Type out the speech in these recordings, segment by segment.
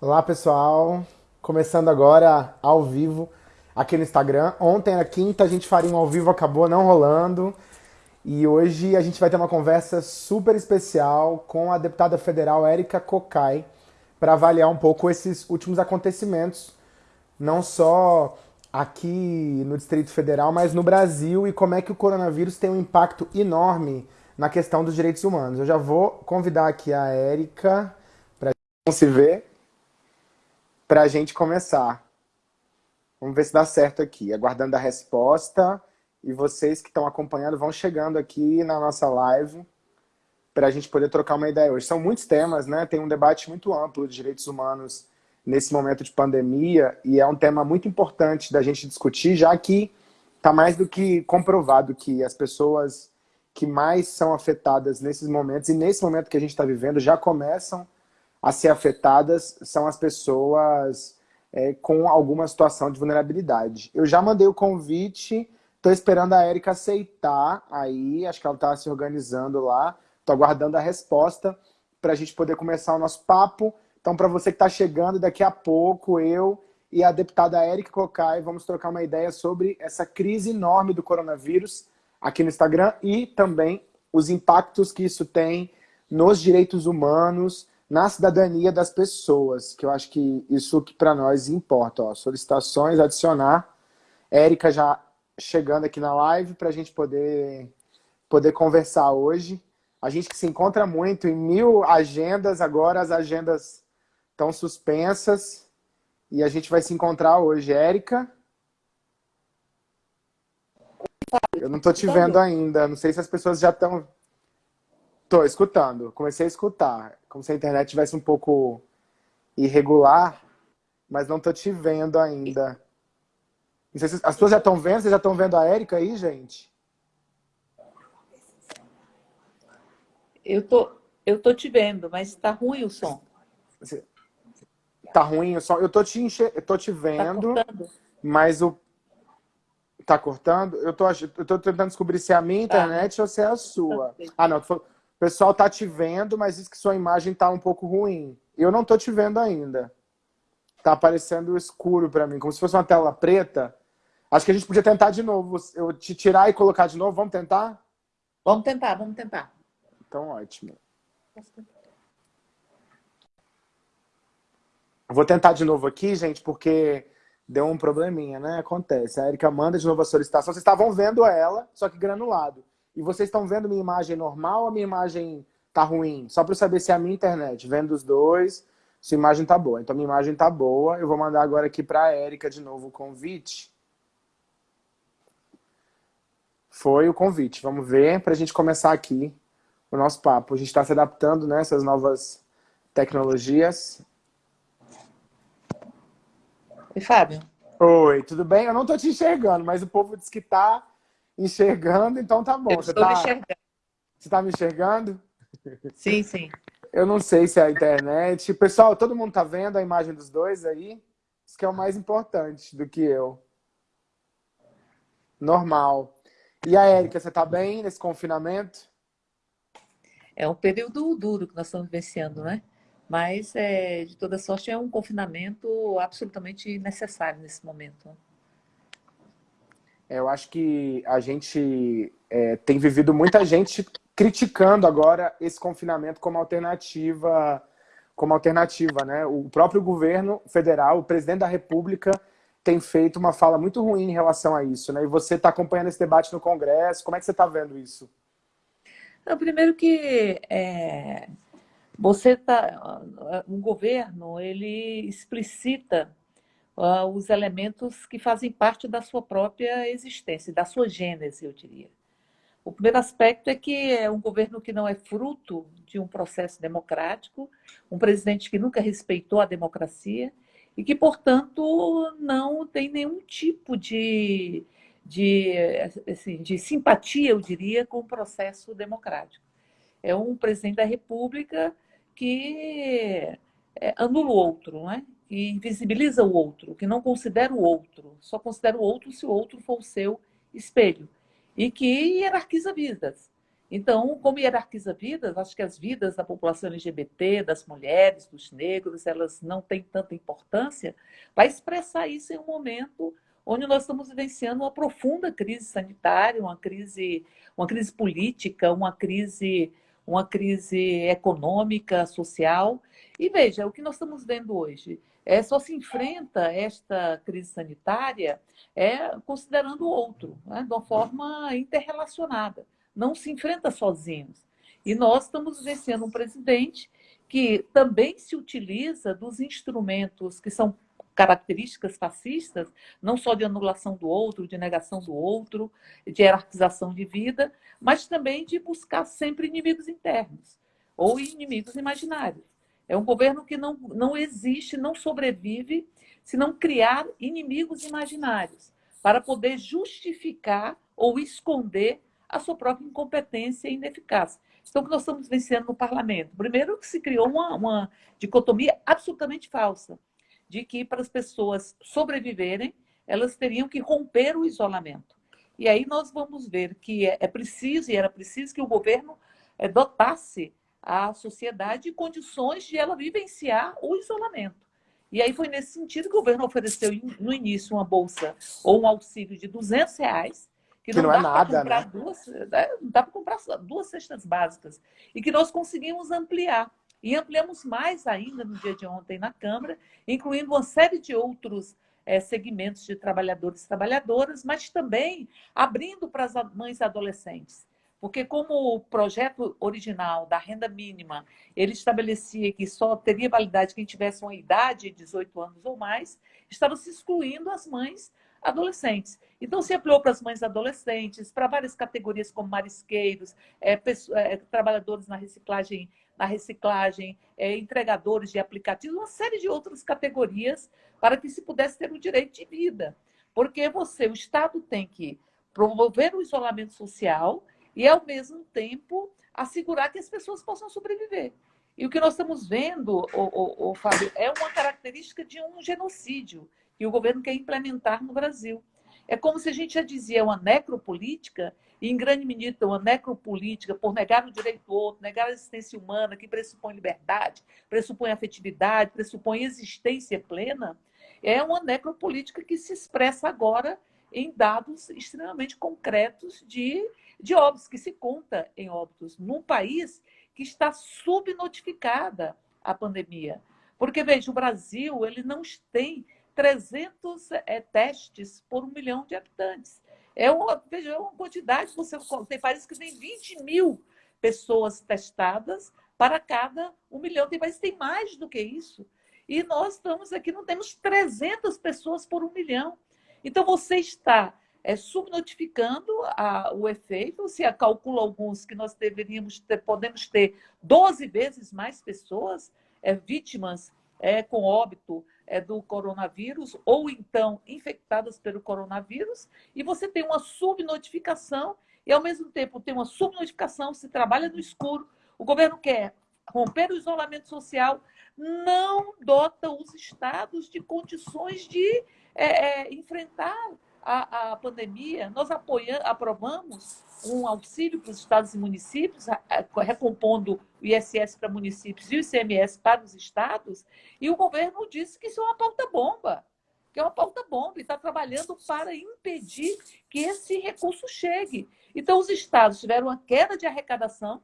Olá pessoal, começando agora ao vivo aqui no Instagram. Ontem, na quinta, a gente faria um ao vivo, acabou não rolando. E hoje a gente vai ter uma conversa super especial com a deputada federal Érica Cocai para avaliar um pouco esses últimos acontecimentos, não só aqui no Distrito Federal, mas no Brasil e como é que o coronavírus tem um impacto enorme na questão dos direitos humanos. Eu já vou convidar aqui a Érica para se ver para a gente começar. Vamos ver se dá certo aqui. Aguardando a resposta. E vocês que estão acompanhando vão chegando aqui na nossa live para a gente poder trocar uma ideia hoje. São muitos temas, né? Tem um debate muito amplo de direitos humanos nesse momento de pandemia e é um tema muito importante da gente discutir, já que está mais do que comprovado que as pessoas que mais são afetadas nesses momentos e nesse momento que a gente está vivendo já começam a ser afetadas são as pessoas é, com alguma situação de vulnerabilidade. Eu já mandei o convite, estou esperando a Érica aceitar aí, acho que ela está se organizando lá, estou aguardando a resposta para a gente poder começar o nosso papo. Então, para você que está chegando, daqui a pouco eu e a deputada Érica Cocai vamos trocar uma ideia sobre essa crise enorme do coronavírus aqui no Instagram e também os impactos que isso tem nos direitos humanos, na cidadania das pessoas, que eu acho que isso que para nós importa. Ó, solicitações, adicionar. Érica já chegando aqui na live para a gente poder, poder conversar hoje. A gente que se encontra muito em mil agendas, agora as agendas estão suspensas e a gente vai se encontrar hoje. Érica? Eu não estou te vendo ainda, não sei se as pessoas já estão... Estou escutando, comecei a escutar como se a internet tivesse um pouco irregular, mas não tô te vendo ainda. Se as pessoas já estão vendo, vocês já estão vendo a Érica aí, gente? Eu tô, eu tô te vendo, mas tá ruim o som. Tá ruim o som? Eu tô te, enche... eu tô te tá vendo, tá mas o... Tá cortando? Eu tô, eu tô tentando descobrir se é a minha tá. internet tá. ou se é a sua. Ah, não, tô o pessoal tá te vendo, mas diz que sua imagem tá um pouco ruim. Eu não tô te vendo ainda. Tá aparecendo escuro para mim, como se fosse uma tela preta. Acho que a gente podia tentar de novo. Eu te tirar e colocar de novo. Vamos tentar? Vamos tentar, vamos tentar. Então, ótimo. Vou tentar de novo aqui, gente, porque deu um probleminha, né? Acontece. A Erika manda de novo a solicitação. Vocês estavam vendo ela, só que granulado. E vocês estão vendo minha imagem normal ou a minha imagem tá ruim? Só para eu saber se é a minha internet. Vendo os dois, se a imagem tá boa. Então minha imagem tá boa. Eu vou mandar agora aqui para a Érica de novo o convite. Foi o convite. Vamos ver para a gente começar aqui o nosso papo. A gente está se adaptando nessas né, novas tecnologias. Oi, Fábio. Oi, tudo bem? Eu não estou te enxergando, mas o povo diz que tá enxergando, então tá bom. Eu você tá, enxergando. Você tá me enxergando? Sim, sim. Eu não sei se é a internet. Pessoal, todo mundo tá vendo a imagem dos dois aí? Isso que é o mais importante do que eu. Normal. E a Érica, você tá bem nesse confinamento? É um período duro que nós estamos vivenciando, né? Mas, é, de toda sorte, é um confinamento absolutamente necessário nesse momento. Eu acho que a gente é, tem vivido muita gente criticando agora esse confinamento como alternativa, como alternativa, né? O próprio governo federal, o presidente da República tem feito uma fala muito ruim em relação a isso, né? E você está acompanhando esse debate no Congresso, como é que você está vendo isso? Não, primeiro que é, você tá, o governo ele explicita uh, os elementos que fazem parte da sua própria existência, da sua gênese, eu diria. O primeiro aspecto é que é um governo que não é fruto de um processo democrático, um presidente que nunca respeitou a democracia e que, portanto, não tem nenhum tipo de, de, assim, de simpatia, eu diria, com o processo democrático. É um presidente da República que é, anula o outro, não é? Que invisibiliza o outro, que não considera o outro, só considera o outro se o outro for o seu espelho, e que hierarquiza vidas. Então, como hierarquiza vidas, acho que as vidas da população LGBT, das mulheres, dos negros, elas não têm tanta importância, vai expressar isso em um momento onde nós estamos vivenciando uma profunda crise sanitária, uma crise, uma crise política, uma crise, uma crise econômica, social. E veja, o que nós estamos vendo hoje é só se enfrenta esta crise sanitária é considerando o outro, né, de uma forma interrelacionada não se enfrenta sozinhos. E nós estamos vencendo um presidente que também se utiliza dos instrumentos que são características fascistas, não só de anulação do outro, de negação do outro, de hierarquização de vida, mas também de buscar sempre inimigos internos ou inimigos imaginários. É um governo que não, não existe, não sobrevive se não criar inimigos imaginários para poder justificar ou esconder a sua própria incompetência e ineficácia. Então, o que nós estamos vencendo no parlamento? Primeiro, que se criou uma, uma dicotomia absolutamente falsa, de que para as pessoas sobreviverem, elas teriam que romper o isolamento. E aí nós vamos ver que é, é preciso, e era preciso, que o governo é, dotasse a sociedade de condições de ela vivenciar o isolamento. E aí foi nesse sentido que o governo ofereceu no início uma bolsa ou um auxílio de 200 reais que, que não, não é nada, né? Duas, né? Não dá para comprar duas cestas básicas. E que nós conseguimos ampliar. E ampliamos mais ainda no dia de ontem na Câmara, incluindo uma série de outros é, segmentos de trabalhadores e trabalhadoras, mas também abrindo para as mães adolescentes. Porque como o projeto original da renda mínima, ele estabelecia que só teria validade quem tivesse uma idade de 18 anos ou mais, estava se excluindo as mães adolescentes. Então, se ampliou para as mães adolescentes, para várias categorias como marisqueiros, é, pessoas, é, trabalhadores na reciclagem, na reciclagem é, entregadores de aplicativos, uma série de outras categorias para que se pudesse ter o direito de vida. Porque você, o Estado tem que promover o isolamento social e, ao mesmo tempo, assegurar que as pessoas possam sobreviver. E o que nós estamos vendo, o, o, o Fábio, é uma característica de um genocídio que o governo quer implementar no Brasil. É como se a gente já dizia uma necropolítica, e em grande medida uma necropolítica por negar o direito do outro, negar a existência humana, que pressupõe liberdade, pressupõe afetividade, pressupõe existência plena, é uma necropolítica que se expressa agora em dados extremamente concretos de, de óbitos, que se conta em óbitos, num país que está subnotificada a pandemia. Porque, veja, o Brasil ele não tem 300 é, testes por um milhão de habitantes. É uma, veja, é uma quantidade, você tem países que tem 20 mil pessoas testadas para cada um milhão. Tem países que tem mais do que isso. E nós estamos aqui, não temos 300 pessoas por um milhão. Então, você está é, subnotificando a, o efeito. Se calcula alguns que nós deveríamos ter, podemos ter 12 vezes mais pessoas é, vítimas é, com óbito é, do coronavírus ou então infectadas pelo coronavírus, e você tem uma subnotificação e, ao mesmo tempo, tem uma subnotificação, se trabalha no escuro, o governo quer romper o isolamento social, não dota os estados de condições de é, é, enfrentar a, a pandemia, nós apoiamos, aprovamos um auxílio para os estados e municípios, recompondo o ISS para municípios e o ICMS para os estados, e o governo disse que isso é uma pauta-bomba, que é uma pauta-bomba, e está trabalhando para impedir que esse recurso chegue. Então, os estados tiveram uma queda de arrecadação,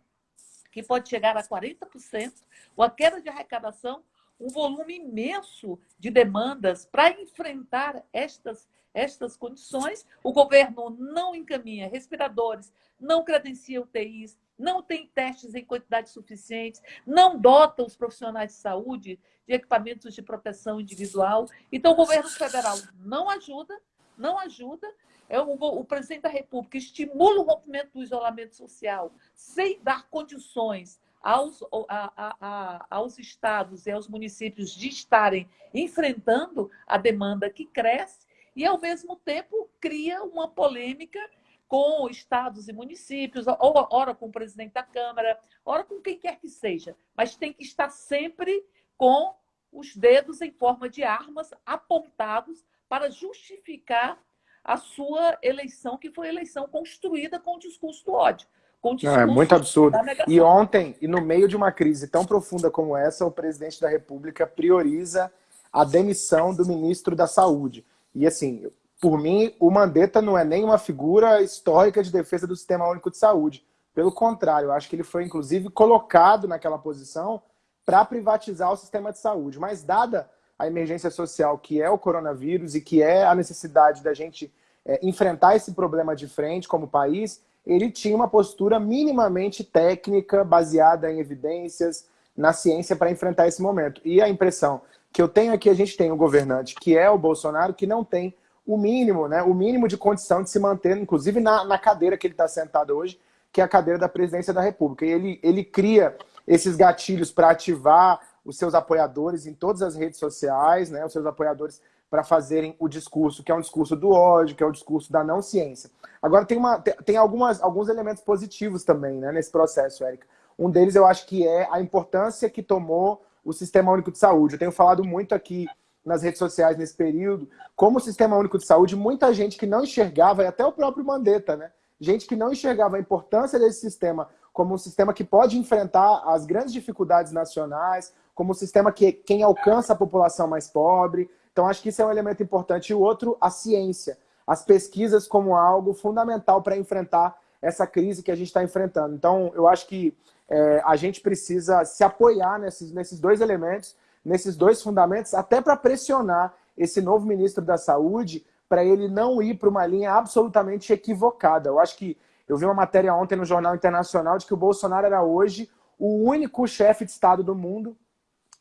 que pode chegar a 40%, uma queda de arrecadação, um volume imenso de demandas para enfrentar estas estas condições, o governo não encaminha respiradores, não credencia UTIs, não tem testes em quantidade suficiente, não dota os profissionais de saúde de equipamentos de proteção individual. Então, o governo federal não ajuda, não ajuda. É o, o presidente da República estimula o rompimento do isolamento social sem dar condições aos, a, a, a, aos estados e aos municípios de estarem enfrentando a demanda que cresce e, ao mesmo tempo, cria uma polêmica com estados e municípios, ou ora com o presidente da Câmara, ora com quem quer que seja, mas tem que estar sempre com os dedos em forma de armas apontados para justificar a sua eleição, que foi eleição construída com o discurso do ódio. com o discurso Não, é muito absurdo. E ontem, e no meio de uma crise tão profunda como essa, o presidente da República prioriza a demissão do ministro da Saúde. E assim, por mim, o Mandetta não é nem uma figura histórica de defesa do Sistema Único de Saúde. Pelo contrário, eu acho que ele foi, inclusive, colocado naquela posição para privatizar o sistema de saúde. Mas, dada a emergência social que é o coronavírus e que é a necessidade da gente é, enfrentar esse problema de frente como país, ele tinha uma postura minimamente técnica, baseada em evidências, na ciência para enfrentar esse momento. E a impressão que eu tenho que a gente tem um governante, que é o Bolsonaro, que não tem o mínimo, né, o mínimo de condição de se manter, inclusive na, na cadeira que ele está sentado hoje, que é a cadeira da presidência da República. E ele, ele cria esses gatilhos para ativar os seus apoiadores em todas as redes sociais, né, os seus apoiadores para fazerem o discurso, que é um discurso do ódio, que é o discurso da não ciência. Agora, tem, uma, tem algumas, alguns elementos positivos também né, nesse processo, Érica. Um deles eu acho que é a importância que tomou o Sistema Único de Saúde. Eu tenho falado muito aqui nas redes sociais nesse período, como o Sistema Único de Saúde, muita gente que não enxergava, e até o próprio Mandetta, né? gente que não enxergava a importância desse sistema como um sistema que pode enfrentar as grandes dificuldades nacionais, como um sistema que quem alcança a população mais pobre. Então, acho que isso é um elemento importante. E o outro, a ciência. As pesquisas como algo fundamental para enfrentar essa crise que a gente está enfrentando. Então, eu acho que é, a gente precisa se apoiar nesses, nesses dois elementos, nesses dois fundamentos, até para pressionar esse novo ministro da Saúde para ele não ir para uma linha absolutamente equivocada. Eu acho que eu vi uma matéria ontem no Jornal Internacional de que o Bolsonaro era hoje o único chefe de Estado do mundo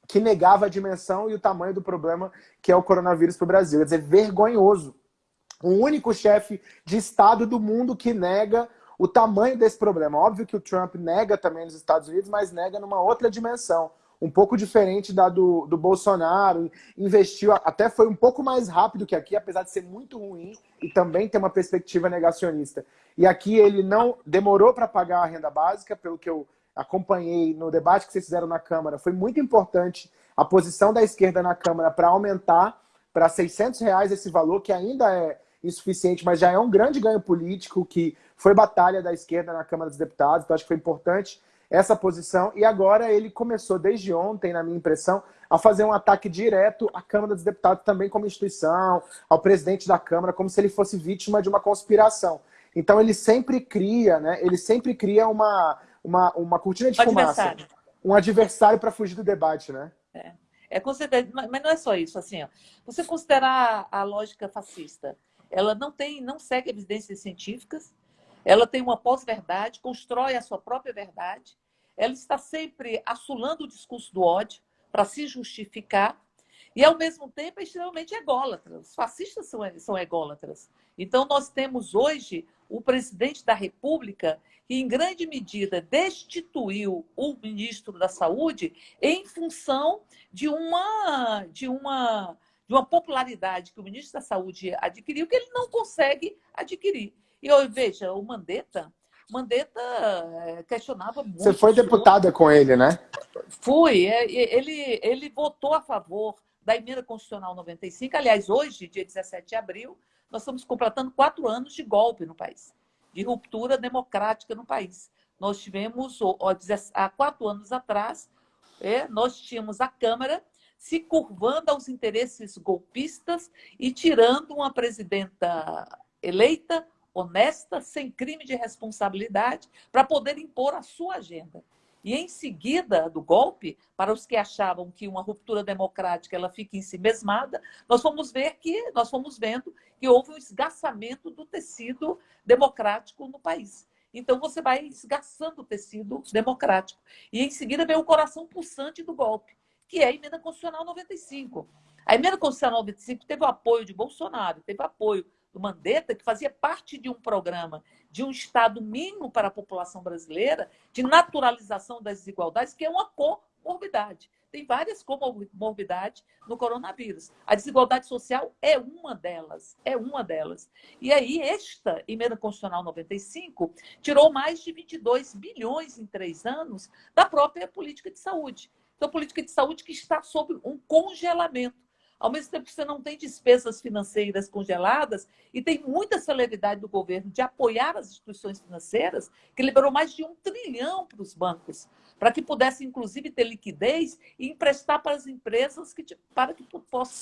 que negava a dimensão e o tamanho do problema que é o coronavírus para o Brasil. Quer dizer, vergonhoso. O único chefe de Estado do mundo que nega o tamanho desse problema. Óbvio que o Trump nega também nos Estados Unidos, mas nega numa outra dimensão um pouco diferente da do, do Bolsonaro, investiu, até foi um pouco mais rápido que aqui, apesar de ser muito ruim e também ter uma perspectiva negacionista. E aqui ele não demorou para pagar a renda básica, pelo que eu acompanhei no debate que vocês fizeram na Câmara, foi muito importante a posição da esquerda na Câmara para aumentar para 600 reais esse valor, que ainda é insuficiente, mas já é um grande ganho político, que foi batalha da esquerda na Câmara dos Deputados, então acho que foi importante essa posição. E agora ele começou, desde ontem, na minha impressão, a fazer um ataque direto à Câmara dos Deputados também como instituição, ao presidente da Câmara, como se ele fosse vítima de uma conspiração. Então ele sempre cria, né? Ele sempre cria uma, uma, uma cortina de um fumaça. Adversário. Um adversário para fugir do debate, né? É. É mas não é só isso, assim, ó. você considerar a lógica fascista, ela não tem, não segue evidências científicas, ela tem uma pós-verdade, constrói a sua própria verdade, ela está sempre assolando o discurso do ódio para se justificar e, ao mesmo tempo, é extremamente ególatra. Os fascistas são, são ególatras. Então, nós temos hoje o presidente da República que, em grande medida, destituiu o ministro da Saúde em função de uma, de uma, de uma popularidade que o ministro da Saúde adquiriu que ele não consegue adquirir. E eu, veja, o Mandetta, Mandetta eh, questionava muito. Você foi deputada com ele, né? Fui. É, ele, ele votou a favor da emenda constitucional 95. Aliás, hoje, dia 17 de abril, nós estamos completando quatro anos de golpe no país, de ruptura democrática no país. Nós tivemos, há quatro anos atrás, é, nós tínhamos a Câmara se curvando aos interesses golpistas e tirando uma presidenta eleita honesta, sem crime de responsabilidade, para poder impor a sua agenda. E em seguida do golpe, para os que achavam que uma ruptura democrática ela fica em si mesmada, nós fomos ver que nós fomos vendo que houve um esgaçamento do tecido democrático no país. Então você vai esgaçando o tecido democrático. E em seguida vem o coração pulsante do golpe, que é a emenda constitucional 95. A emenda constitucional 95 teve o apoio de Bolsonaro, teve apoio do Mandetta, que fazia parte de um programa de um Estado mínimo para a população brasileira, de naturalização das desigualdades, que é uma comorbidade. Tem várias comorbidades no coronavírus. A desigualdade social é uma delas, é uma delas. E aí, esta emenda constitucional 95 tirou mais de 22 bilhões em três anos da própria política de saúde. Então, política de saúde que está sob um congelamento ao mesmo tempo que você não tem despesas financeiras congeladas e tem muita celeridade do governo de apoiar as instituições financeiras, que liberou mais de um trilhão para os bancos, para que pudessem, inclusive, ter liquidez e emprestar para as empresas que, para que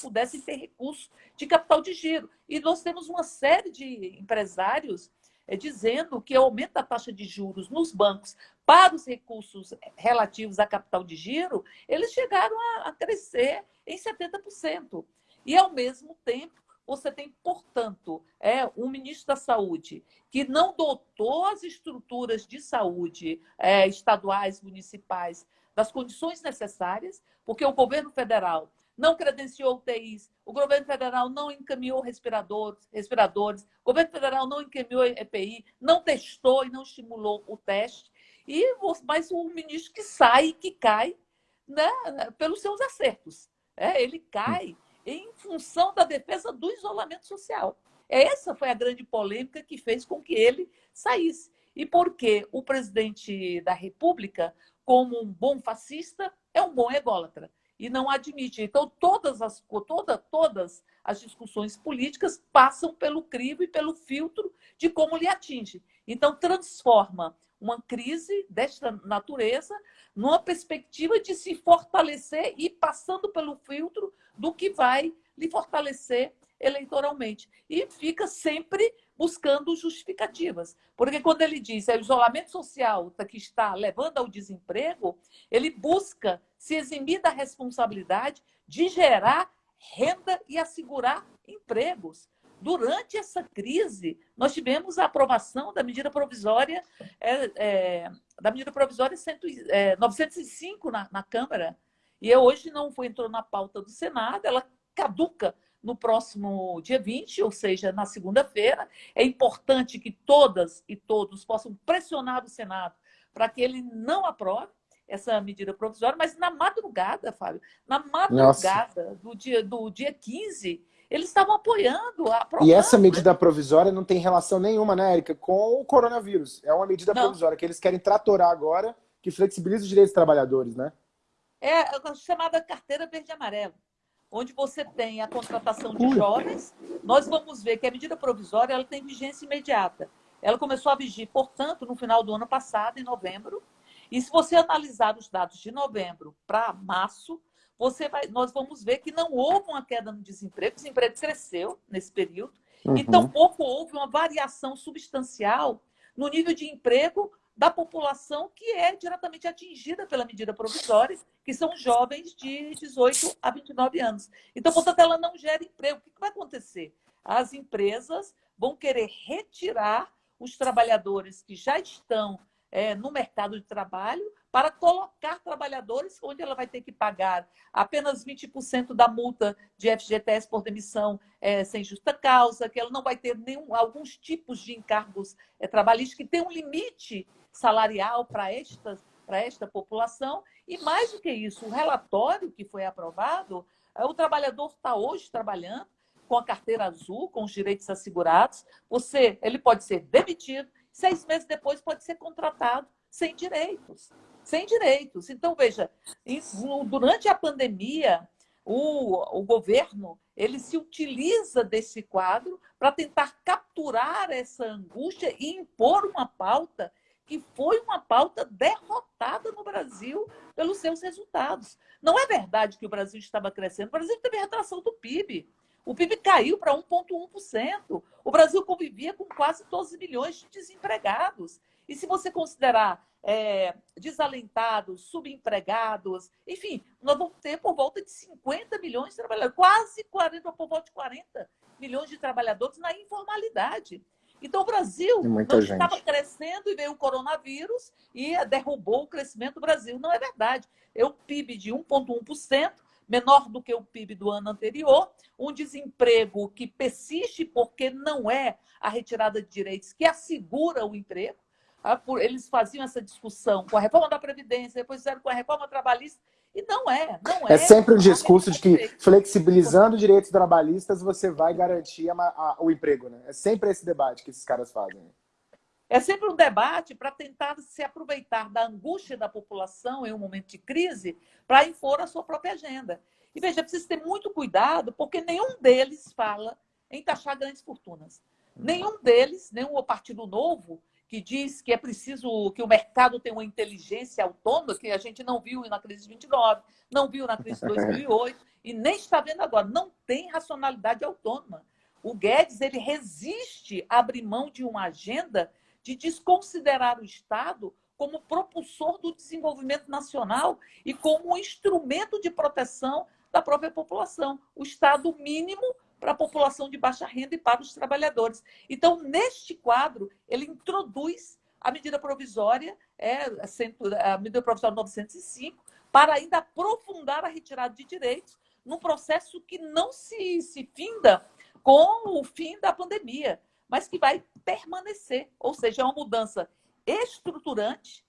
pudessem ter recursos de capital de giro. E nós temos uma série de empresários é, dizendo que o aumento da taxa de juros nos bancos para os recursos relativos a capital de giro, eles chegaram a, a crescer em 70%. E, ao mesmo tempo, você tem, portanto, é, um ministro da Saúde que não dotou as estruturas de saúde é, estaduais, municipais, das condições necessárias, porque o governo federal não credenciou UTIs, o governo federal não encaminhou respiradores, respiradores, o governo federal não encaminhou EPI, não testou e não estimulou o teste. E mas o ministro que sai, que cai, né, pelos seus acertos. É, ele cai em função da defesa do isolamento social. Essa foi a grande polêmica que fez com que ele saísse. E porque o presidente da República, como um bom fascista, é um bom ególatra e não admite. Então, todas as, toda, todas as discussões políticas passam pelo crivo e pelo filtro de como lhe atinge. Então, transforma uma crise desta natureza numa perspectiva de se fortalecer e passando pelo filtro do que vai lhe fortalecer eleitoralmente. E fica sempre buscando justificativas. Porque quando ele diz é o isolamento social que está levando ao desemprego, ele busca se eximir da responsabilidade de gerar renda e assegurar empregos. Durante essa crise, nós tivemos a aprovação da medida provisória, é, é, da medida provisória 100, é, 905 na, na Câmara, e hoje não foi, entrou na pauta do Senado, ela caduca no próximo dia 20, ou seja, na segunda-feira. É importante que todas e todos possam pressionar o Senado para que ele não aprove essa medida provisória, mas na madrugada, Fábio, na madrugada do dia, do dia 15, eles estavam apoiando a E essa medida provisória não tem relação nenhuma, né, Érica, com o coronavírus. É uma medida não. provisória que eles querem tratorar agora, que flexibiliza os direitos dos trabalhadores, né? É a chamada carteira verde e amarelo onde você tem a contratação de jovens, nós vamos ver que a medida provisória ela tem vigência imediata. Ela começou a vigir, portanto, no final do ano passado, em novembro. E se você analisar os dados de novembro para março, você vai, nós vamos ver que não houve uma queda no desemprego, o desemprego cresceu nesse período, uhum. e tampouco houve uma variação substancial no nível de emprego da população que é diretamente atingida pela medida provisória, que são jovens de 18 a 29 anos. Então, portanto, ela não gera emprego. O que vai acontecer? As empresas vão querer retirar os trabalhadores que já estão é, no mercado de trabalho para colocar trabalhadores onde ela vai ter que pagar apenas 20% da multa de FGTS por demissão é, sem justa causa, que ela não vai ter nenhum, alguns tipos de encargos é, trabalhistas que tem um limite salarial para esta, para esta população. E mais do que isso, o relatório que foi aprovado, é, o trabalhador está hoje trabalhando com a carteira azul, com os direitos assegurados. Você, ele pode ser demitido, seis meses depois pode ser contratado sem direitos. Sem direitos. Então, veja, durante a pandemia, o, o governo ele se utiliza desse quadro para tentar capturar essa angústia e impor uma pauta que foi uma pauta derrotada no Brasil pelos seus resultados. Não é verdade que o Brasil estava crescendo. O Brasil teve retração do PIB. O PIB caiu para 1,1%. O Brasil convivia com quase 12 milhões de desempregados. E se você considerar é, desalentados, subempregados, enfim, nós vamos ter por volta de 50 milhões de trabalhadores, quase 40, por volta de 40 milhões de trabalhadores na informalidade. Então, o Brasil não estava crescendo e veio o coronavírus e derrubou o crescimento do Brasil. Não é verdade. É um PIB de 1,1%, menor do que o PIB do ano anterior, um desemprego que persiste porque não é a retirada de direitos que assegura o emprego. Ah, eles faziam essa discussão com a reforma da Previdência, depois fizeram com a reforma trabalhista. E não é, não é. É sempre um discurso de que flexibilizando direitos trabalhistas você vai garantir a, a, o emprego, né? É sempre esse debate que esses caras fazem. É sempre um debate para tentar se aproveitar da angústia da população em um momento de crise para impor a sua própria agenda. E veja, precisa ter muito cuidado, porque nenhum deles fala em taxar grandes fortunas. Nenhum deles, nenhum o Partido Novo, que diz que é preciso que o mercado tenha uma inteligência autônoma, que a gente não viu na crise de 29, não viu na crise de 2008 e nem está vendo agora. Não tem racionalidade autônoma. O Guedes ele resiste a abrir mão de uma agenda de desconsiderar o Estado como propulsor do desenvolvimento nacional e como um instrumento de proteção da própria população, o Estado mínimo para a população de baixa renda e para os trabalhadores. Então, neste quadro, ele introduz a medida provisória, é, a medida provisória 905, para ainda aprofundar a retirada de direitos num processo que não se, se finda com o fim da pandemia, mas que vai permanecer. Ou seja, é uma mudança estruturante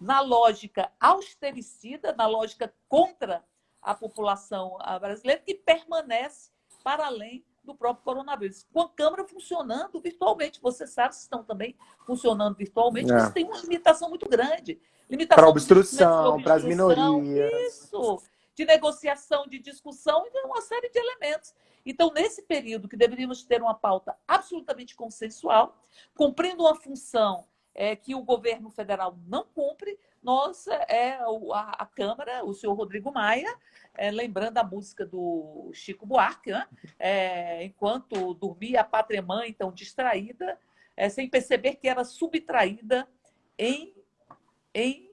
na lógica austericida, na lógica contra a população brasileira, que permanece para além do próprio coronavírus. Com a Câmara funcionando virtualmente, você sabe se estão também funcionando virtualmente, é. mas tem uma limitação muito grande. Limitação para obstrução, para as minorias. Isso, de negociação, de discussão e de uma série de elementos. Então, nesse período que deveríamos ter uma pauta absolutamente consensual, cumprindo uma função é, que o governo federal não cumpre, nós, é, a, a Câmara, o senhor Rodrigo Maia, é, lembrando a música do Chico Buarque, né? é, enquanto dormia a pátria mãe, então distraída, é, sem perceber que era subtraída em, em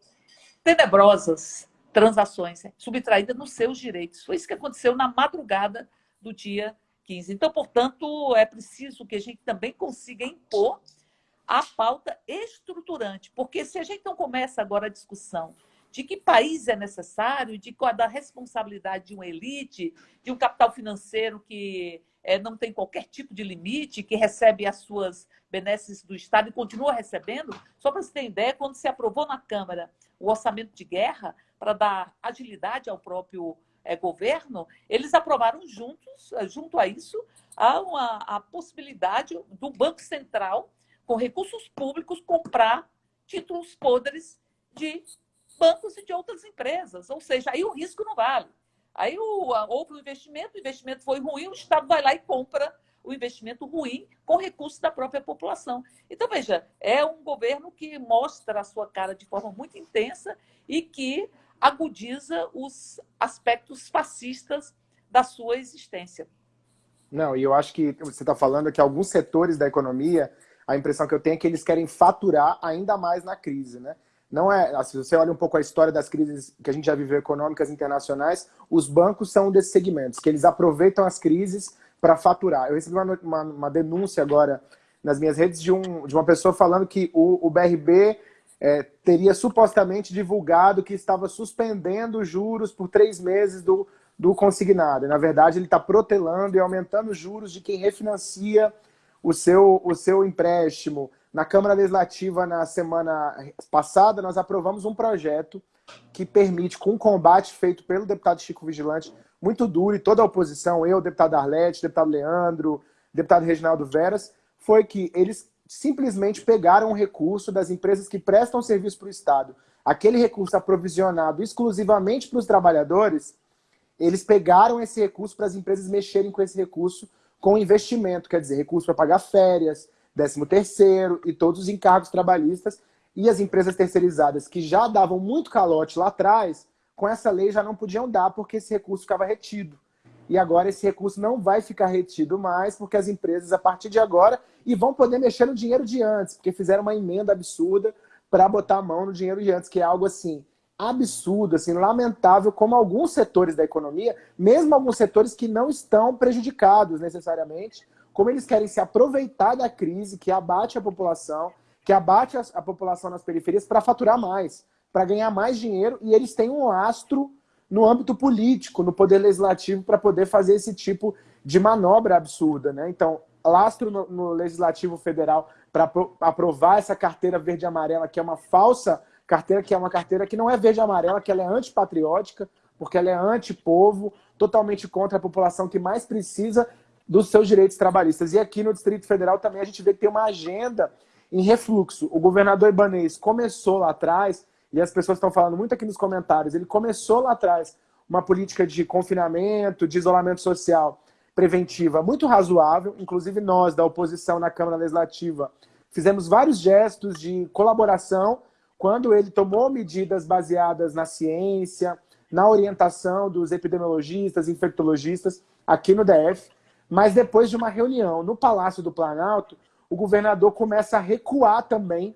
tenebrosas transações, subtraída nos seus direitos. Foi isso que aconteceu na madrugada do dia 15. Então, portanto, é preciso que a gente também consiga impor a pauta estruturante, porque se a gente não começa agora a discussão de que país é necessário, de qual da responsabilidade de uma elite, de um capital financeiro que é, não tem qualquer tipo de limite, que recebe as suas benesses do Estado e continua recebendo. Só para você ter ideia, quando se aprovou na Câmara o orçamento de guerra, para dar agilidade ao próprio é, governo, eles aprovaram juntos, é, junto a isso, a, uma, a possibilidade do Banco Central, com recursos públicos, comprar títulos podres de bancos e de outras empresas. Ou seja, aí o risco não vale. Aí o, houve um investimento, o investimento foi ruim, o Estado vai lá e compra o investimento ruim com recursos da própria população. Então, veja, é um governo que mostra a sua cara de forma muito intensa e que agudiza os aspectos fascistas da sua existência. Não, e eu acho que você está falando que alguns setores da economia, a impressão que eu tenho é que eles querem faturar ainda mais na crise, né? Não é, assim, se você olha um pouco a história das crises que a gente já viveu econômicas internacionais, os bancos são um desses segmentos, que eles aproveitam as crises para faturar. Eu recebi uma, uma, uma, denúncia agora nas minhas redes de, um, de uma pessoa falando que o, o BRB é, teria supostamente divulgado que estava suspendendo juros por três meses do, do consignado. E, na verdade, ele está protelando e aumentando os juros de quem refinancia o seu, o seu empréstimo. Na Câmara Legislativa, na semana passada, nós aprovamos um projeto que permite, com um combate feito pelo deputado Chico Vigilante, muito duro, e toda a oposição, eu, deputado Arlete, deputado Leandro, deputado Reginaldo Veras, foi que eles simplesmente pegaram o recurso das empresas que prestam serviço para o Estado, aquele recurso aprovisionado exclusivamente para os trabalhadores, eles pegaram esse recurso para as empresas mexerem com esse recurso com investimento, quer dizer, recurso para pagar férias, 13 terceiro e todos os encargos trabalhistas e as empresas terceirizadas que já davam muito calote lá atrás, com essa lei já não podiam dar porque esse recurso ficava retido. E agora esse recurso não vai ficar retido mais, porque as empresas, a partir de agora, e vão poder mexer no dinheiro de antes, porque fizeram uma emenda absurda para botar a mão no dinheiro de antes, que é algo assim absurdo, assim, lamentável, como alguns setores da economia, mesmo alguns setores que não estão prejudicados necessariamente, como eles querem se aproveitar da crise que abate a população, que abate a, a população nas periferias para faturar mais, para ganhar mais dinheiro, e eles têm um astro no âmbito político, no poder legislativo, para poder fazer esse tipo de manobra absurda. Né? Então, lastro no, no Legislativo Federal para aprovar essa carteira verde-amarela, que é uma falsa carteira, que é uma carteira que não é verde-amarela, que ela é antipatriótica, porque ela é antipovo, totalmente contra a população que mais precisa dos seus direitos trabalhistas. E aqui no Distrito Federal também a gente vê que tem uma agenda em refluxo. O governador Ibanez começou lá atrás, e as pessoas estão falando muito aqui nos comentários, ele começou lá atrás uma política de confinamento, de isolamento social preventiva muito razoável. Inclusive, nós, da oposição na Câmara Legislativa, fizemos vários gestos de colaboração quando ele tomou medidas baseadas na ciência, na orientação dos epidemiologistas, infectologistas aqui no DF. Mas depois de uma reunião no Palácio do Planalto, o governador começa a recuar também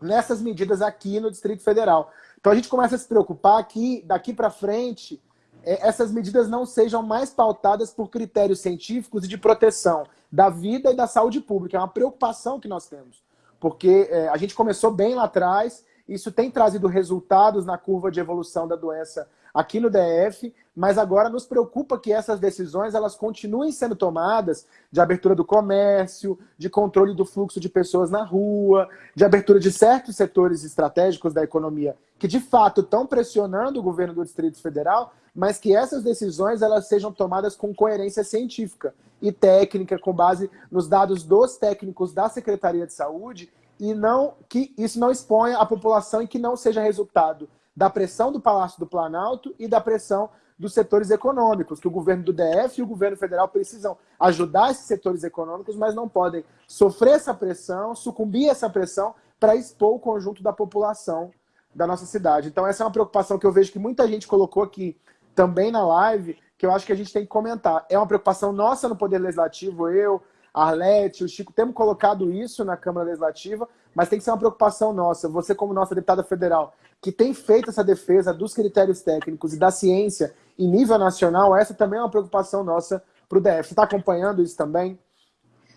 nessas medidas aqui no Distrito Federal. Então a gente começa a se preocupar que daqui para frente é, essas medidas não sejam mais pautadas por critérios científicos e de proteção da vida e da saúde pública. É uma preocupação que nós temos, porque é, a gente começou bem lá atrás, isso tem trazido resultados na curva de evolução da doença aqui no DF, mas agora nos preocupa que essas decisões elas continuem sendo tomadas de abertura do comércio, de controle do fluxo de pessoas na rua, de abertura de certos setores estratégicos da economia que de fato estão pressionando o governo do Distrito Federal, mas que essas decisões elas sejam tomadas com coerência científica e técnica, com base nos dados dos técnicos da Secretaria de Saúde, e não que isso não exponha a população e que não seja resultado da pressão do Palácio do Planalto e da pressão dos setores econômicos, que o governo do DF e o governo federal precisam ajudar esses setores econômicos, mas não podem sofrer essa pressão, sucumbir a essa pressão para expor o conjunto da população da nossa cidade. Então essa é uma preocupação que eu vejo que muita gente colocou aqui também na live, que eu acho que a gente tem que comentar. É uma preocupação nossa no Poder Legislativo, eu, Arlete, o Chico, temos colocado isso na Câmara Legislativa, mas tem que ser uma preocupação nossa. Você, como nossa deputada federal, que tem feito essa defesa dos critérios técnicos e da ciência em nível nacional, essa também é uma preocupação nossa para o DF. Você está acompanhando isso também?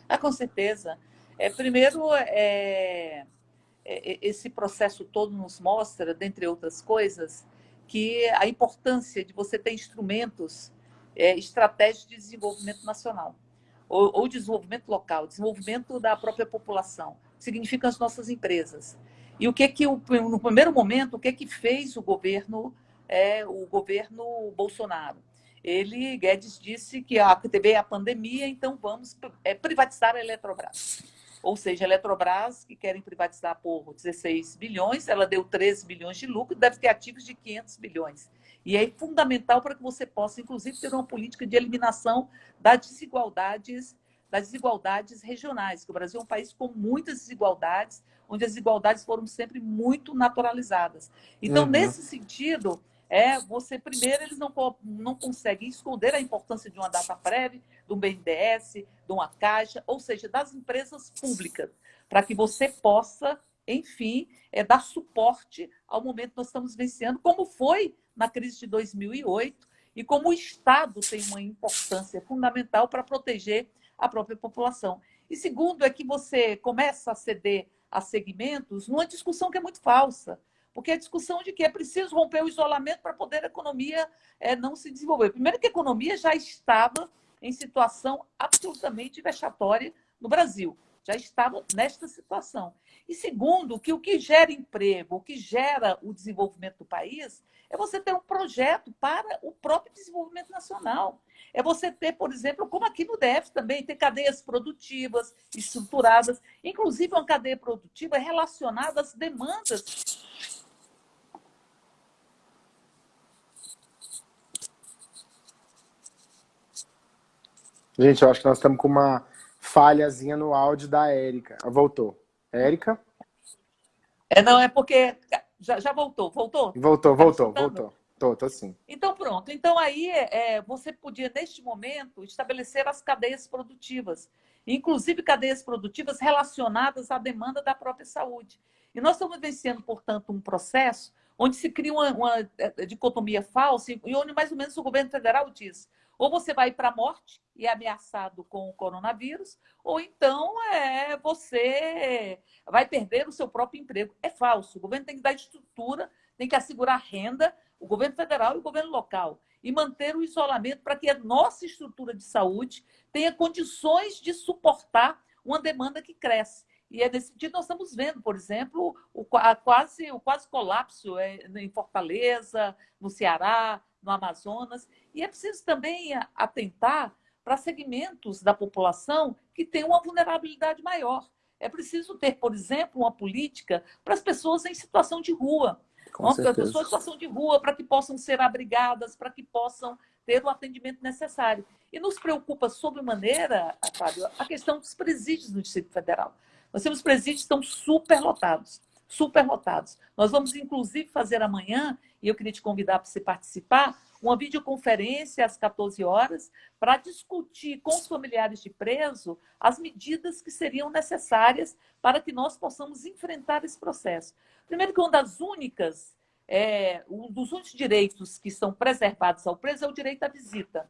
Ah, com certeza. É, primeiro, é, é, esse processo todo nos mostra, dentre outras coisas, que a importância de você ter instrumentos é, estratégicos de desenvolvimento nacional ou, ou desenvolvimento local, desenvolvimento da própria população, significa as nossas empresas. E o que que no primeiro momento o que que fez o governo é o governo Bolsonaro? Ele Guedes disse que a TV é a pandemia, então vamos é, privatizar a Eletrobras. Ou seja, a Eletrobras, que querem privatizar por 16 bilhões, ela deu 13 bilhões de lucro, deve ter ativos de 500 bilhões. E é fundamental para que você possa, inclusive, ter uma política de eliminação das desigualdades, das desigualdades regionais, que o Brasil é um país com muitas desigualdades, onde as desigualdades foram sempre muito naturalizadas. Então, uhum. nesse sentido, é você primeiro eles não, não conseguem esconder a importância de uma data prévia, de um BNDES, de uma caixa, ou seja, das empresas públicas, para que você possa, enfim, é, dar suporte ao momento que nós estamos vencendo, como foi na crise de 2008 e como o Estado tem uma importância fundamental para proteger a própria população. E segundo é que você começa a ceder a segmentos numa discussão que é muito falsa porque a discussão de que é preciso romper o isolamento para poder a economia é, não se desenvolver. Primeiro que a economia já estava em situação absolutamente vexatória no Brasil, já estava nesta situação. E segundo, que o que gera emprego, o que gera o desenvolvimento do país, é você ter um projeto para o próprio desenvolvimento nacional. É você ter, por exemplo, como aqui no DF também, ter cadeias produtivas, estruturadas, inclusive uma cadeia produtiva relacionada às demandas Gente, eu acho que nós estamos com uma falhazinha no áudio da Érica. Voltou. Érica? É, não, é porque. Já, já voltou, voltou? Voltou, tá voltou, voltou. Tô, tô sim. Então, pronto. Então, aí, é, você podia, neste momento, estabelecer as cadeias produtivas, inclusive cadeias produtivas relacionadas à demanda da própria saúde. E nós estamos vencendo, portanto, um processo onde se cria uma, uma é, dicotomia falsa e onde, mais ou menos, o governo federal diz ou você vai para a morte e é ameaçado com o coronavírus, ou então é, você vai perder o seu próprio emprego. É falso. O governo tem que dar estrutura, tem que assegurar renda, o governo federal e o governo local, e manter o isolamento para que a nossa estrutura de saúde tenha condições de suportar uma demanda que cresce. E é nesse sentido nós estamos vendo, por exemplo, o, quase, o quase colapso é, em Fortaleza, no Ceará, no Amazonas. E é preciso também atentar para segmentos da população que têm uma vulnerabilidade maior. É preciso ter, por exemplo, uma política para as pessoas em situação de rua. Com pessoas em situação de rua, para que possam ser abrigadas, para que possam ter o atendimento necessário. E nos preocupa sobremaneira, Fábio, a questão dos presídios no Distrito Federal. Nós temos presídios que estão superlotados, superlotados. Nós vamos, inclusive, fazer amanhã, e eu queria te convidar para você participar, uma videoconferência às 14 horas para discutir com os familiares de preso as medidas que seriam necessárias para que nós possamos enfrentar esse processo. Primeiro que uma das únicas, é, um dos únicos direitos que são preservados ao preso é o direito à visita.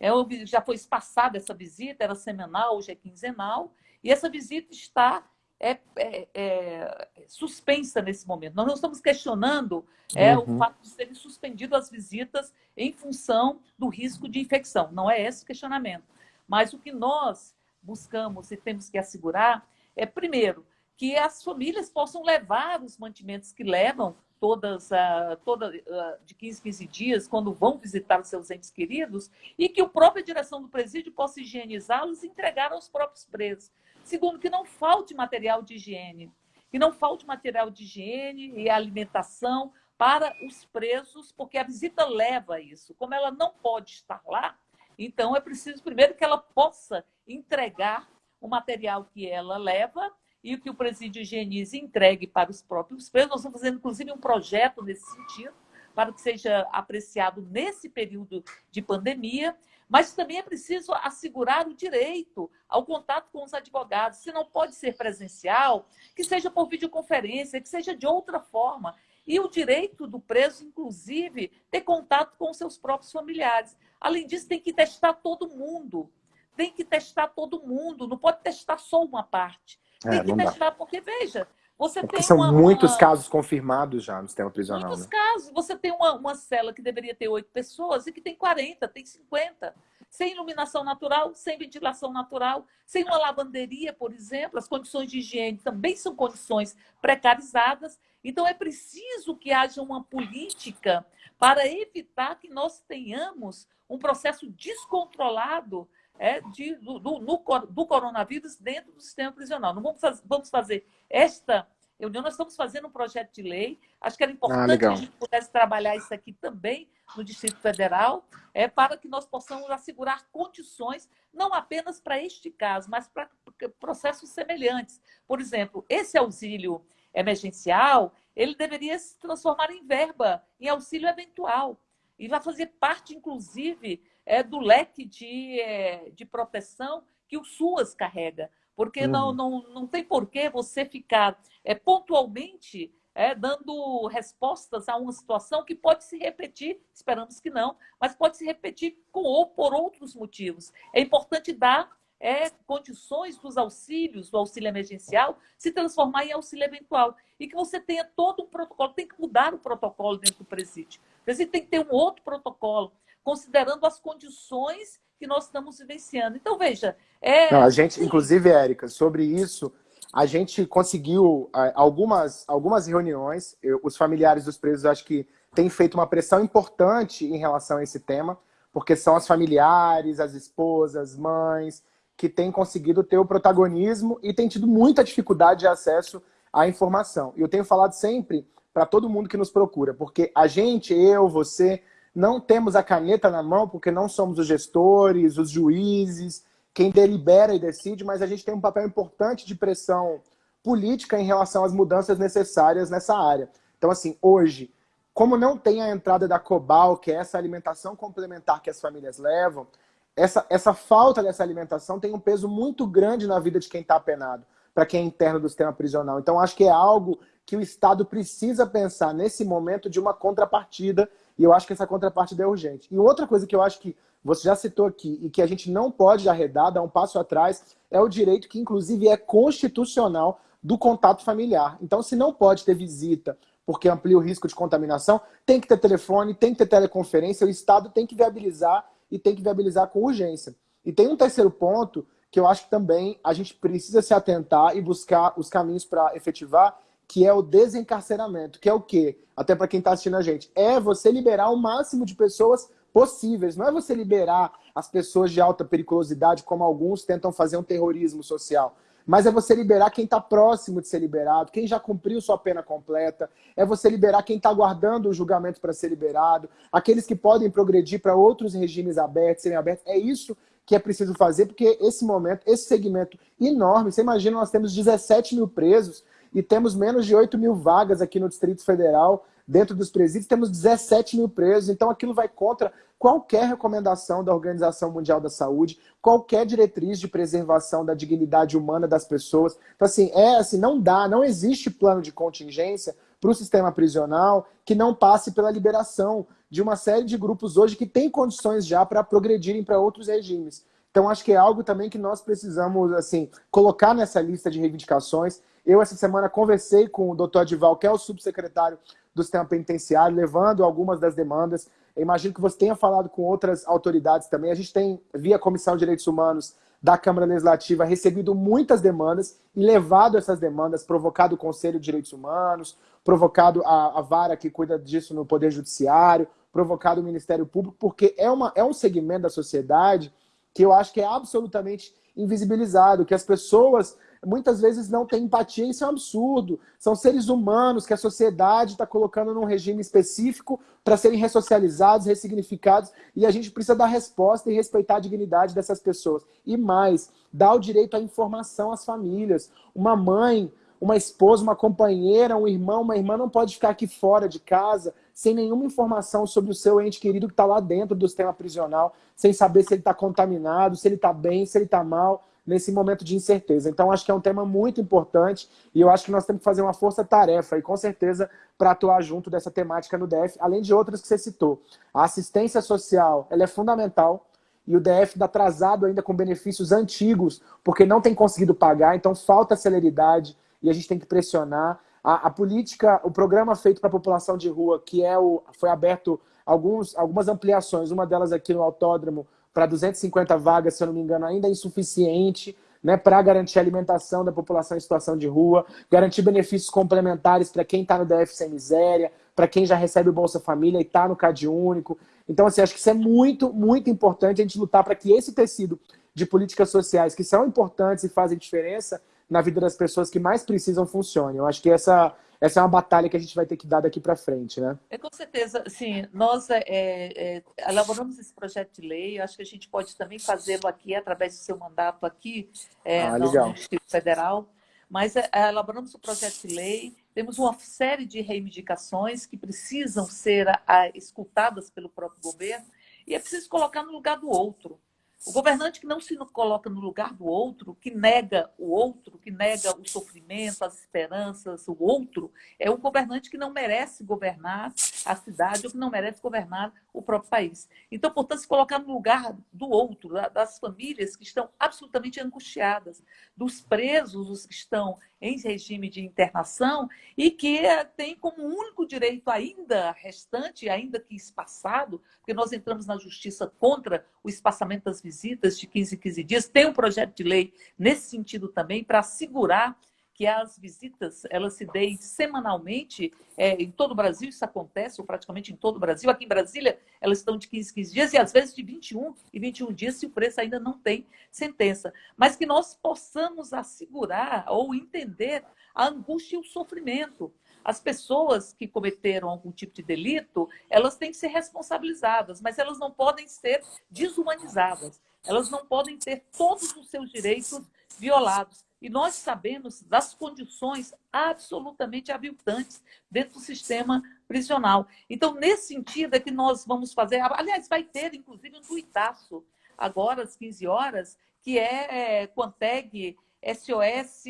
É, já foi espaçada essa visita, era semanal, hoje é quinzenal, e essa visita está é, é, é, suspensa nesse momento. Nós não estamos questionando é, uhum. o fato de serem suspendidas as visitas em função do risco de infecção. Não é esse o questionamento. Mas o que nós buscamos e temos que assegurar é, primeiro, que as famílias possam levar os mantimentos que levam todas, uh, toda, uh, de 15 15 dias, quando vão visitar os seus entes queridos, e que a própria direção do presídio possa higienizá-los e entregar aos próprios presos. Segundo, que não falte material de higiene, que não falte material de higiene e alimentação para os presos, porque a visita leva isso. Como ela não pode estar lá, então é preciso primeiro que ela possa entregar o material que ela leva e que o presídio higienize entregue para os próprios presos. Nós estamos fazendo, inclusive, um projeto nesse sentido, para que seja apreciado nesse período de pandemia. Mas também é preciso assegurar o direito ao contato com os advogados. Se não pode ser presencial, que seja por videoconferência, que seja de outra forma. E o direito do preso, inclusive, ter contato com seus próprios familiares. Além disso, tem que testar todo mundo. Tem que testar todo mundo, não pode testar só uma parte. Tem é, que testar, dá. porque, veja, você é tem são uma, muitos uma... casos confirmados já no sistema prisional. Muitos né? casos. Você tem uma, uma cela que deveria ter oito pessoas e que tem 40, tem 50. Sem iluminação natural, sem ventilação natural, sem uma lavanderia, por exemplo. As condições de higiene também são condições precarizadas. Então, é preciso que haja uma política para evitar que nós tenhamos um processo descontrolado é, de, do, do, do, coronavírus dentro do sistema prisional. Não vamos, fazer, vamos fazer esta reunião, nós estamos fazendo um projeto de lei. Acho que era importante ah, que a gente pudesse trabalhar isso aqui também no Distrito Federal, é, para que nós possamos assegurar condições, não apenas para este caso, mas para processos semelhantes. Por exemplo, esse auxílio emergencial, ele deveria se transformar em verba, em auxílio eventual. E vai fazer parte, inclusive, é, do leque de, é, de proteção que o SUAS carrega. Porque uhum. não, não, não tem por que você ficar é, pontualmente é, dando respostas a uma situação que pode se repetir, esperamos que não, mas pode se repetir com ou por outros motivos. É importante dar é, condições dos auxílios, do auxílio emergencial, se transformar em auxílio eventual. E que você tenha todo um protocolo, tem que mudar o protocolo dentro do presídio. O presídio tem que ter um outro protocolo considerando as condições que nós estamos vivenciando. Então, veja... É... Não, a gente, inclusive, Érica, sobre isso, a gente conseguiu algumas, algumas reuniões, eu, os familiares dos presos acho que têm feito uma pressão importante em relação a esse tema, porque são as familiares, as esposas, mães, que têm conseguido ter o protagonismo e têm tido muita dificuldade de acesso à informação. E eu tenho falado sempre para todo mundo que nos procura, porque a gente, eu, você, não temos a caneta na mão porque não somos os gestores, os juízes, quem delibera e decide, mas a gente tem um papel importante de pressão política em relação às mudanças necessárias nessa área. Então, assim, hoje, como não tem a entrada da COBAL, que é essa alimentação complementar que as famílias levam, essa, essa falta dessa alimentação tem um peso muito grande na vida de quem está apenado, para quem é interno do sistema prisional. Então, acho que é algo que o Estado precisa pensar nesse momento de uma contrapartida e eu acho que essa contrapartida é urgente. E outra coisa que eu acho que você já citou aqui e que a gente não pode arredar, dar um passo atrás, é o direito que inclusive é constitucional do contato familiar. Então, se não pode ter visita porque amplia o risco de contaminação, tem que ter telefone, tem que ter teleconferência, o Estado tem que viabilizar e tem que viabilizar com urgência. E tem um terceiro ponto que eu acho que também a gente precisa se atentar e buscar os caminhos para efetivar, que é o desencarceramento, que é o quê? Até para quem está assistindo a gente, é você liberar o máximo de pessoas possíveis, não é você liberar as pessoas de alta periculosidade, como alguns tentam fazer um terrorismo social. Mas é você liberar quem está próximo de ser liberado, quem já cumpriu sua pena completa, é você liberar quem está aguardando o julgamento para ser liberado, aqueles que podem progredir para outros regimes abertos, serem abertos. É isso que é preciso fazer, porque esse momento, esse segmento enorme, você imagina, nós temos 17 mil presos e temos menos de 8 mil vagas aqui no Distrito Federal, dentro dos presídios, temos 17 mil presos, então aquilo vai contra qualquer recomendação da Organização Mundial da Saúde, qualquer diretriz de preservação da dignidade humana das pessoas. Então, assim, é assim, não dá, não existe plano de contingência para o sistema prisional que não passe pela liberação de uma série de grupos hoje que têm condições já para progredirem para outros regimes. Então, acho que é algo também que nós precisamos assim colocar nessa lista de reivindicações. Eu, essa semana, conversei com o doutor Adival, que é o subsecretário do sistema penitenciário, levando algumas das demandas. Eu imagino que você tenha falado com outras autoridades também. A gente tem, via Comissão de Direitos Humanos da Câmara Legislativa, recebido muitas demandas e levado essas demandas, provocado o Conselho de Direitos Humanos, provocado a, a vara que cuida disso no Poder Judiciário, provocado o Ministério Público, porque é, uma, é um segmento da sociedade que eu acho que é absolutamente invisibilizado, que as pessoas muitas vezes não têm empatia, isso é um absurdo. São seres humanos que a sociedade está colocando num regime específico para serem ressocializados, ressignificados, e a gente precisa dar resposta e respeitar a dignidade dessas pessoas. E mais, dar o direito à informação às famílias. Uma mãe, uma esposa, uma companheira, um irmão, uma irmã não pode ficar aqui fora de casa sem nenhuma informação sobre o seu ente querido que está lá dentro do sistema prisional, sem saber se ele está contaminado, se ele está bem, se ele está mal nesse momento de incerteza. Então, acho que é um tema muito importante e eu acho que nós temos que fazer uma força-tarefa e, com certeza, para atuar junto dessa temática no DF, além de outras que você citou. A assistência social ela é fundamental e o DF está atrasado ainda com benefícios antigos, porque não tem conseguido pagar, então falta celeridade e a gente tem que pressionar. A, a política, o programa feito para a população de rua, que é o, foi aberto alguns, algumas ampliações, uma delas aqui no autódromo, para 250 vagas, se eu não me engano, ainda é insuficiente né, para garantir a alimentação da população em situação de rua, garantir benefícios complementares para quem está no DF sem miséria, para quem já recebe o Bolsa Família e está no CAD único. Então, assim, acho que isso é muito, muito importante a gente lutar para que esse tecido de políticas sociais que são importantes e fazem diferença na vida das pessoas que mais precisam funcione. Eu acho que essa essa é uma batalha que a gente vai ter que dar daqui para frente, né? É, com certeza, sim. Nós é, é, elaboramos esse projeto de lei, acho que a gente pode também fazê-lo aqui, através do seu mandato aqui é, ah, no, no Distrito Federal, mas é, elaboramos o projeto de lei, temos uma série de reivindicações que precisam ser a, a, escutadas pelo próprio governo, e é preciso colocar no lugar do outro. O governante que não se coloca no lugar do outro, que nega o outro, que nega o sofrimento, as esperanças, o outro, é um governante que não merece governar a cidade ou que não merece governar o próprio país. Então, portanto, se colocar no lugar do outro, das famílias que estão absolutamente angustiadas, dos presos, os que estão em regime de internação e que eh, tem como único direito ainda restante, ainda que espaçado, porque nós entramos na justiça contra o espaçamento das visitas de 15 em 15 dias, tem um projeto de lei nesse sentido também para assegurar que as visitas elas se deem semanalmente é, em todo o Brasil, isso acontece, ou praticamente em todo o Brasil. Aqui em Brasília, elas estão de 15, 15 dias e às vezes de 21 e 21 dias, se o preço ainda não tem sentença. Mas que nós possamos assegurar ou entender a angústia e o sofrimento. As pessoas que cometeram algum tipo de delito, elas têm que ser responsabilizadas, mas elas não podem ser desumanizadas. Elas não podem ter todos os seus direitos violados. E nós sabemos das condições absolutamente aviltantes dentro do sistema prisional. Então, nesse sentido é que nós vamos fazer... Aliás, vai ter, inclusive, um tuitaço, agora às 15 horas, que é, é Quanteg SOS...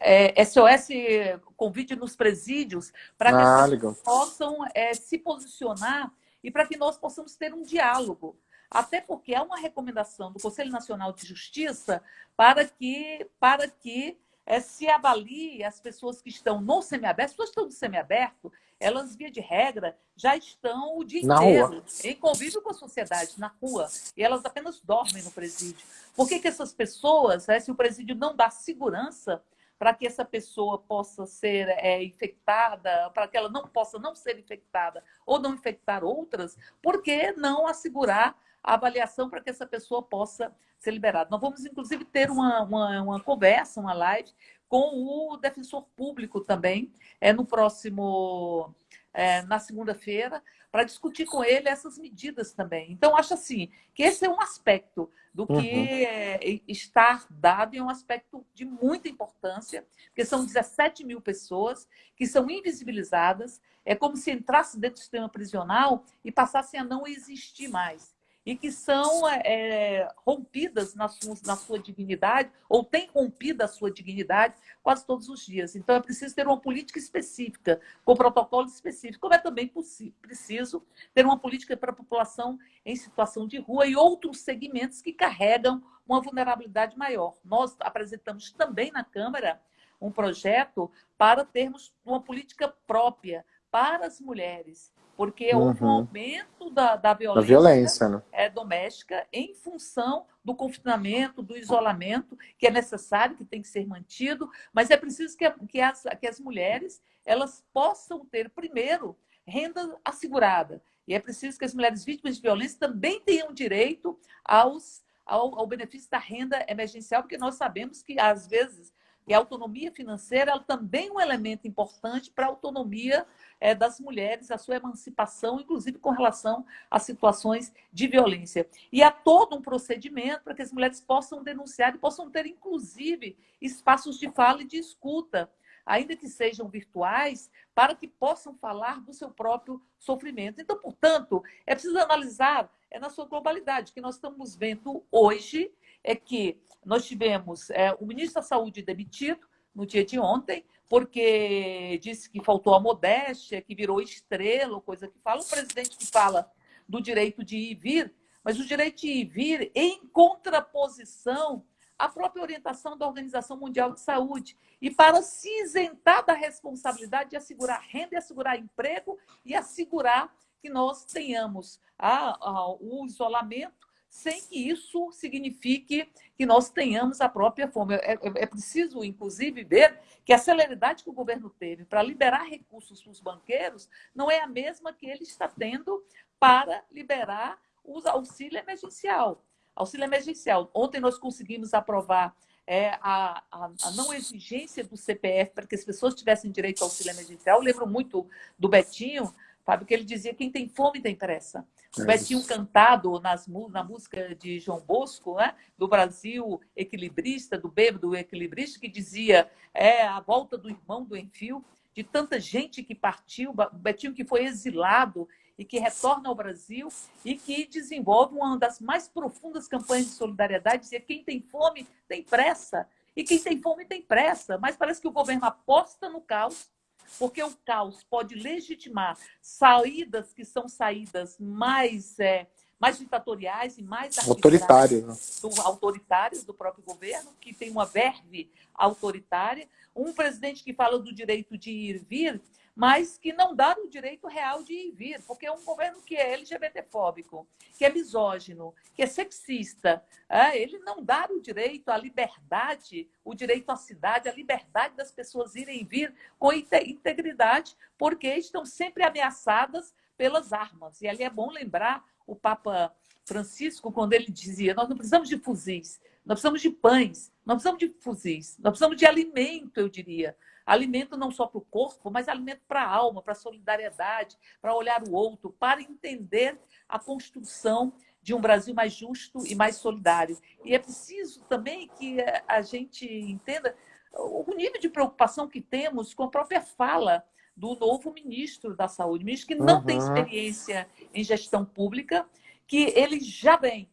É, SOS convite nos presídios para que ah, as pessoas possam é, se posicionar e para que nós possamos ter um diálogo até porque há uma recomendação do Conselho Nacional de Justiça para que, para que é, se avalie as pessoas que estão no semiaberto, as pessoas que estão no semiaberto, elas, via de regra, já estão o dia na inteiro rua. em convívio com a sociedade, na rua, e elas apenas dormem no presídio. Por que, que essas pessoas, né, se o presídio não dá segurança para que essa pessoa possa ser é, infectada, para que ela não possa não ser infectada ou não infectar outras, por que não assegurar a avaliação para que essa pessoa possa ser liberada? Nós vamos, inclusive, ter uma, uma, uma conversa, uma live com o defensor público também, é, no próximo, é, na segunda-feira, para discutir com ele essas medidas também. Então, acho assim, que esse é um aspecto do que uhum. é, está dado e é um aspecto de muita importância, porque são 17 mil pessoas que são invisibilizadas, é como se entrasse dentro do sistema prisional e passassem a não existir mais e que são é, rompidas na sua, na sua dignidade, ou têm rompido a sua dignidade quase todos os dias. Então, é preciso ter uma política específica, com protocolos específicos, como é também preciso ter uma política para a população em situação de rua e outros segmentos que carregam uma vulnerabilidade maior. Nós apresentamos também na Câmara um projeto para termos uma política própria para as mulheres porque uhum. houve um aumento da, da violência, da violência né? é, doméstica em função do confinamento, do isolamento, que é necessário, que tem que ser mantido, mas é preciso que, que, as, que as mulheres elas possam ter, primeiro, renda assegurada. E é preciso que as mulheres vítimas de violência também tenham direito aos, ao, ao benefício da renda emergencial, porque nós sabemos que, às vezes, e a autonomia financeira ela também é um elemento importante para a autonomia é, das mulheres, a sua emancipação, inclusive com relação a situações de violência. E há todo um procedimento para que as mulheres possam denunciar e possam ter, inclusive, espaços de fala e de escuta, ainda que sejam virtuais, para que possam falar do seu próprio sofrimento. Então, portanto, é preciso analisar é na sua globalidade. Que nós estamos vendo hoje é que nós tivemos é, o ministro da Saúde demitido no dia de ontem, porque disse que faltou a modéstia, que virou estrela, coisa que fala. O presidente que fala do direito de ir e vir, mas o direito de ir e vir em contraposição à própria orientação da Organização Mundial de Saúde. E para se isentar da responsabilidade de assegurar renda assegurar emprego e assegurar que nós tenhamos a, a, o isolamento sem que isso signifique que nós tenhamos a própria fome. É, é, é, preciso, inclusive, ver que a celeridade que o governo teve para liberar recursos para os banqueiros não é a mesma que ele está tendo para liberar o auxílio emergencial. Auxílio emergencial. Ontem nós conseguimos aprovar é, a, a, a, não exigência do CPF para que as pessoas tivessem direito ao auxílio emergencial. Eu lembro muito do Betinho, Fábio, que ele dizia quem tem fome tem pressa. O é Betinho cantado nas, na música de João Bosco, né? do Brasil equilibrista, do bêbado equilibrista, que dizia é a volta do irmão do Enfio, de tanta gente que partiu, o Betinho que foi exilado e que retorna ao Brasil e que desenvolve uma das mais profundas campanhas de solidariedade, dizia quem tem fome tem pressa, e quem tem fome tem pressa, mas parece que o governo aposta no caos porque o caos pode legitimar saídas que são saídas mais, é, mais ditatoriais e mais autoritárias né? do, autoritárias do próprio governo, que tem uma verve autoritária, um presidente que fala do direito de ir e vir, mas que não dá o direito real de ir vir, porque é um governo que é LGBTfóbico, que é misógino, que é sexista. É, ele não dá o direito à liberdade, o direito à cidade, a liberdade das pessoas irem e vir com integridade, porque estão sempre ameaçadas pelas armas. E ali é bom lembrar o Papa Francisco, quando ele dizia: nós não precisamos de fuzis, nós precisamos de pães, nós precisamos de fuzis, nós precisamos de alimento, eu diria. Alimento não só para o corpo, mas alimento para a alma, para a solidariedade, para olhar o outro, para entender a construção de um Brasil mais justo e mais solidário. E é preciso também que a gente entenda o nível de preocupação que temos com a própria fala do novo ministro da Saúde, ministro que não uhum. tem experiência em gestão pública, que ele já vem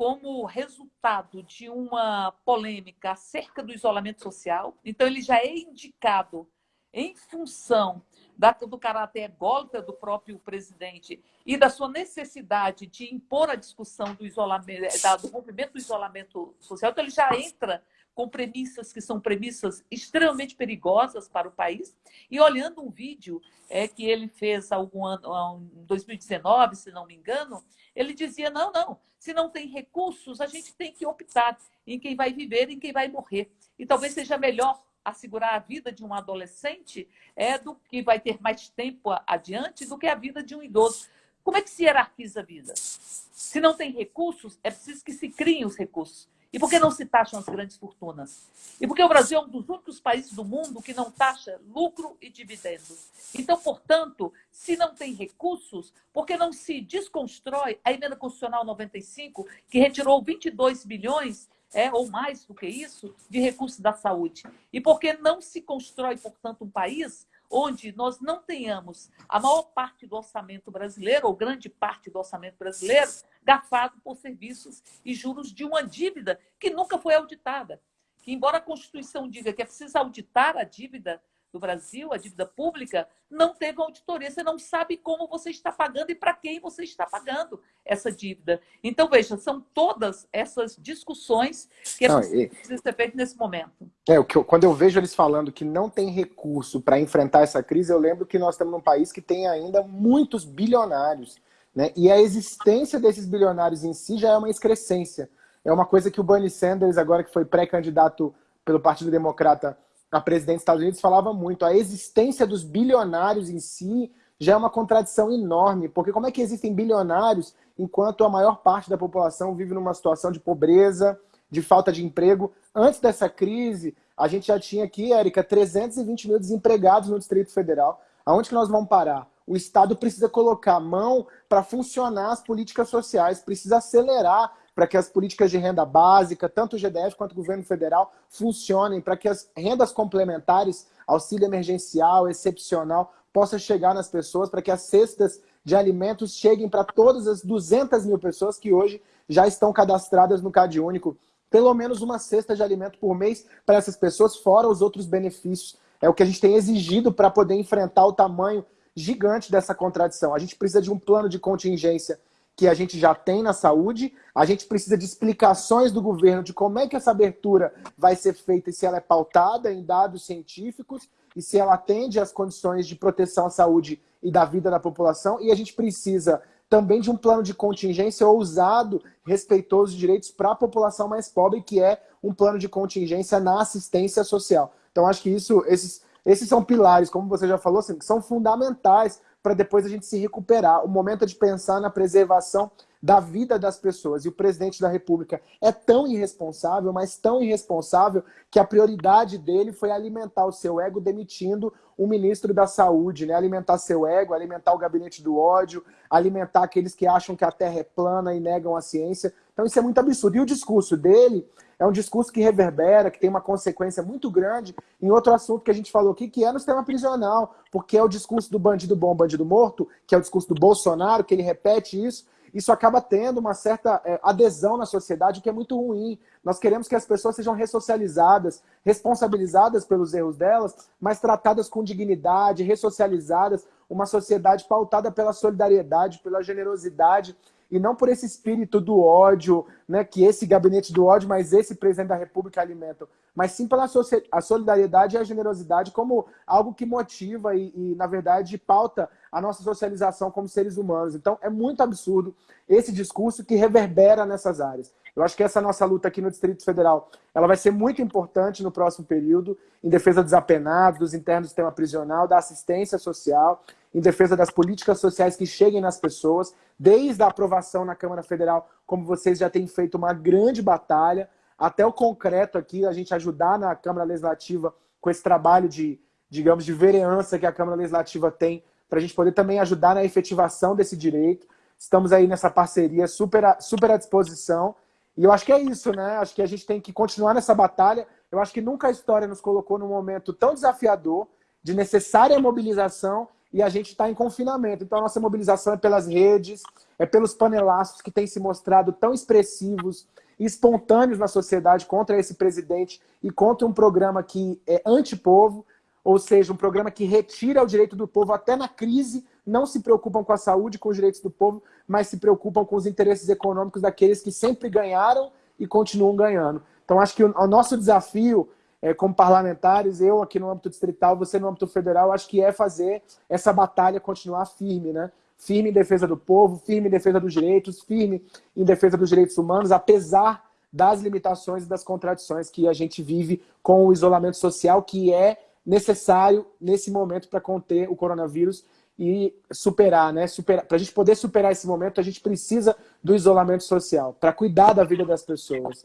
como resultado de uma polêmica acerca do isolamento social. Então, ele já é indicado em função da, do caráter ególatra do próprio presidente e da sua necessidade de impor a discussão do isolamento, do rompimento do isolamento social. Então, ele já entra com premissas que são premissas extremamente perigosas para o país. E olhando um vídeo é, que ele fez algum ano, em 2019, se não me engano, ele dizia: não, não, se não tem recursos, a gente tem que optar em quem vai viver, em quem vai morrer. E talvez seja melhor assegurar a vida de um adolescente é do que vai ter mais tempo adiante do que a vida de um idoso. Como é que se hierarquiza a vida? Se não tem recursos, é preciso que se criem os recursos. E por que não se taxam as grandes fortunas? E porque o Brasil é um dos únicos países do mundo que não taxa lucro e dividendos. Então, portanto, se não tem recursos, por que não se desconstrói a emenda constitucional 95, que retirou 22 bilhões é, ou mais do que isso, de recursos da saúde? E por que não se constrói, portanto, um país onde nós não tenhamos a maior parte do orçamento brasileiro, ou grande parte do orçamento brasileiro, gafado por serviços e juros de uma dívida que nunca foi auditada. Que, embora a Constituição diga que é preciso auditar a dívida do Brasil, a dívida pública, não teve auditoria. Você não sabe como você está pagando e para quem você está pagando essa dívida. Então, veja, são todas essas discussões que não, precisam ser feitas nesse momento. É, o que eu, quando eu vejo eles falando que não tem recurso para enfrentar essa crise, eu lembro que nós estamos num país que tem ainda muitos bilionários. Né? E a existência desses bilionários em si já é uma excrescência. É uma coisa que o Bernie Sanders, agora que foi pré-candidato pelo Partido Democrata a presidente dos Estados Unidos falava muito, a existência dos bilionários em si já é uma contradição enorme, porque como é que existem bilionários enquanto a maior parte da população vive numa situação de pobreza, de falta de emprego? Antes dessa crise, a gente já tinha aqui, Érica, 320 mil desempregados no Distrito Federal. Aonde que nós vamos parar? O Estado precisa colocar a mão para funcionar as políticas sociais, precisa acelerar para que as políticas de renda básica, tanto o GDF quanto o governo federal, funcionem, para que as rendas complementares, auxílio emergencial, excepcional, possa chegar nas pessoas, para que as cestas de alimentos cheguem para todas as 200 mil pessoas que hoje já estão cadastradas no Cade Único. Pelo menos uma cesta de alimento por mês para essas pessoas, fora os outros benefícios. É o que a gente tem exigido para poder enfrentar o tamanho gigante dessa contradição. A gente precisa de um plano de contingência que a gente já tem na saúde, a gente precisa de explicações do governo de como é que essa abertura vai ser feita e se ela é pautada em dados científicos e se ela atende às condições de proteção à saúde e da vida da população. E a gente precisa também de um plano de contingência ousado, respeitoso de direitos para a população mais pobre, que é um plano de contingência na assistência social. Então, acho que isso, esses, esses são pilares, como você já falou, assim, que são fundamentais para depois a gente se recuperar. O momento é de pensar na preservação da vida das pessoas. E o presidente da República é tão irresponsável, mas tão irresponsável, que a prioridade dele foi alimentar o seu ego demitindo o ministro da Saúde, né? alimentar seu ego, alimentar o gabinete do ódio, alimentar aqueles que acham que a Terra é plana e negam a ciência. Então isso é muito absurdo. E o discurso dele é um discurso que reverbera, que tem uma consequência muito grande em outro assunto que a gente falou aqui, que é no sistema prisional, porque é o discurso do bandido bom, bandido morto, que é o discurso do Bolsonaro, que ele repete isso, isso acaba tendo uma certa é, adesão na sociedade, o que é muito ruim. Nós queremos que as pessoas sejam ressocializadas, responsabilizadas pelos erros delas, mas tratadas com dignidade, ressocializadas, uma sociedade pautada pela solidariedade, pela generosidade e não por esse espírito do ódio, né, que esse gabinete do ódio, mas esse presidente da República alimentam, mas sim pela a solidariedade e a generosidade como algo que motiva e, e, na verdade, pauta a nossa socialização como seres humanos. Então, é muito absurdo esse discurso que reverbera nessas áreas. Eu acho que essa nossa luta aqui no Distrito Federal, ela vai ser muito importante no próximo período, em defesa dos apenados, dos internos do sistema prisional, da assistência social, em defesa das políticas sociais que cheguem nas pessoas, desde a aprovação na Câmara Federal, como vocês já têm feito uma grande batalha, até o concreto aqui, a gente ajudar na Câmara Legislativa com esse trabalho de, digamos, de vereança que a Câmara Legislativa tem, para a gente poder também ajudar na efetivação desse direito. Estamos aí nessa parceria super, super à disposição. E eu acho que é isso, né? Acho que a gente tem que continuar nessa batalha. Eu acho que nunca a história nos colocou num momento tão desafiador, de necessária mobilização e a gente está em confinamento. Então a nossa mobilização é pelas redes, é pelos panelaços que têm se mostrado tão expressivos e espontâneos na sociedade contra esse presidente e contra um programa que é antipovo, ou seja, um programa que retira o direito do povo até na crise, não se preocupam com a saúde, com os direitos do povo, mas se preocupam com os interesses econômicos daqueles que sempre ganharam e continuam ganhando. Então acho que o, o nosso desafio é, como parlamentares, eu aqui no âmbito distrital, você no âmbito federal, acho que é fazer essa batalha continuar firme, né? Firme em defesa do povo, firme em defesa dos direitos, firme em defesa dos direitos humanos, apesar das limitações e das contradições que a gente vive com o isolamento social, que é necessário nesse momento para conter o coronavírus e superar, né? Para a gente poder superar esse momento, a gente precisa do isolamento social, para cuidar da vida das pessoas.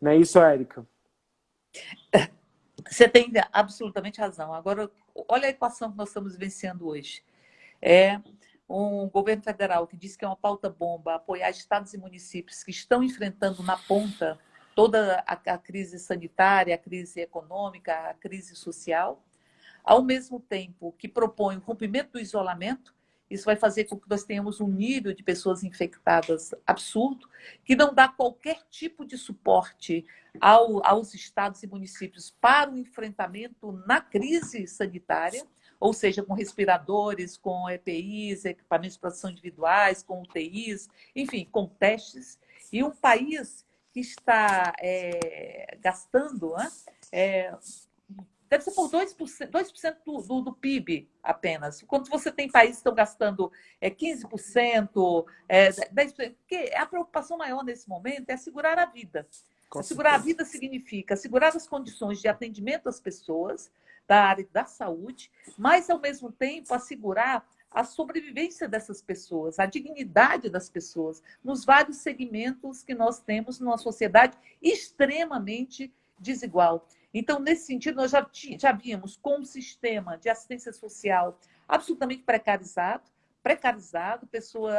Não é isso, Érica? Você tem absolutamente razão. Agora, olha a equação que nós estamos vivenciando hoje. É um governo federal que diz que é uma pauta bomba apoiar estados e municípios que estão enfrentando na ponta toda a, a crise sanitária, a crise econômica, a crise social, ao mesmo tempo que propõe o rompimento do isolamento, isso vai fazer com que nós tenhamos um nível de pessoas infectadas absurdo, que não dá qualquer tipo de suporte ao, aos estados e municípios para o enfrentamento na crise sanitária, ou seja, com respiradores, com EPIs, equipamentos de proteção individuais, com UTIs, enfim, com testes. E um país que está é, gastando né, é, deve ser por 2%, 2 do, do, do PIB apenas. Quando você tem países que estão gastando é, 15%, é, 10%, porque a preocupação maior nesse momento é assegurar a vida. Com assegurar certeza. a vida significa assegurar as condições de atendimento às pessoas da área da saúde, mas, ao mesmo tempo, assegurar a sobrevivência dessas pessoas, a dignidade das pessoas, nos vários segmentos que nós temos numa sociedade extremamente desigual. Então, nesse sentido, nós já, já víamos com um sistema de assistência social absolutamente precarizado, precarizado, pessoa,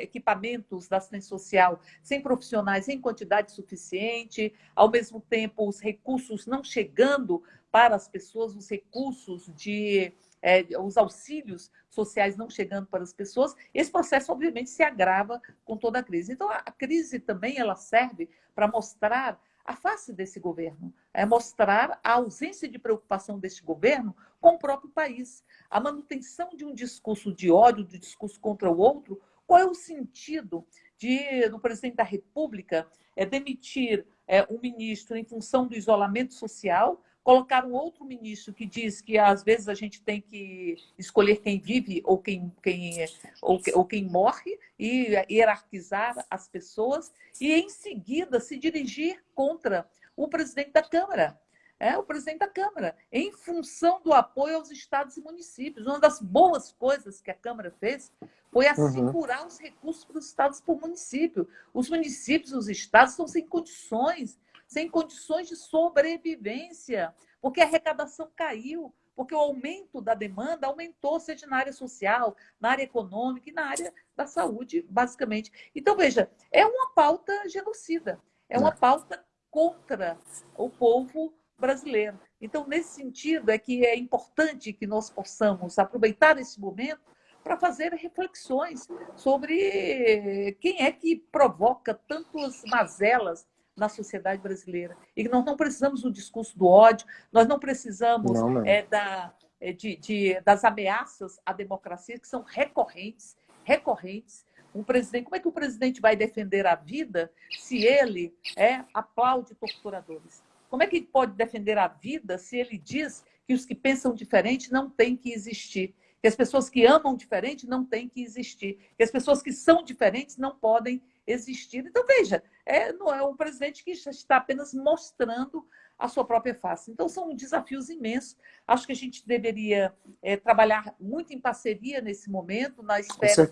equipamentos da assistência social sem profissionais em quantidade suficiente, ao mesmo tempo os recursos não chegando para as pessoas, os recursos de é, os auxílios sociais não chegando para as pessoas, esse processo obviamente se agrava com toda a crise. Então a crise também ela serve para mostrar a face desse governo, é mostrar a ausência de preocupação deste governo com o próprio país, a manutenção de um discurso de ódio, de discurso contra o outro. Qual é o sentido de do presidente da República é demitir é, um ministro em função do isolamento social? Colocar um outro ministro que diz que às vezes a gente tem que escolher quem vive ou quem, quem, ou, ou quem morre e hierarquizar as pessoas e em seguida se dirigir contra o presidente da Câmara. É, o presidente da Câmara, em função do apoio aos estados e municípios. Uma das boas coisas que a Câmara fez foi uhum. assegurar uhum. os recursos para os estados e para o município. Os municípios, os estados estão sem condições sem condições de sobrevivência, porque a arrecadação caiu, porque o aumento da demanda aumentou, seja na área social, na área econômica e na área da saúde, basicamente. Então, veja, é uma pauta genocida, é uma é. pauta contra o povo brasileiro. Então, nesse sentido, é que é importante que nós possamos aproveitar esse momento para fazer reflexões sobre quem é que provoca tantas mazelas na sociedade brasileira. E nós não precisamos do discurso do ódio, nós não precisamos não, não. É, da, é, de, de, das ameaças à democracia, que são recorrentes, recorrentes. Um presidente, como é que o presidente vai defender a vida se ele é, aplaude torturadores? Como é que ele pode defender a vida se ele diz que os que pensam diferente não têm que existir? Que as pessoas que amam diferente não têm que existir? Que as pessoas que são diferentes não podem existir. Então, veja, é, não é um presidente que está apenas mostrando a sua própria face. Então, são desafios imensos. Acho que a gente deveria é, trabalhar muito em parceria nesse momento, na esfera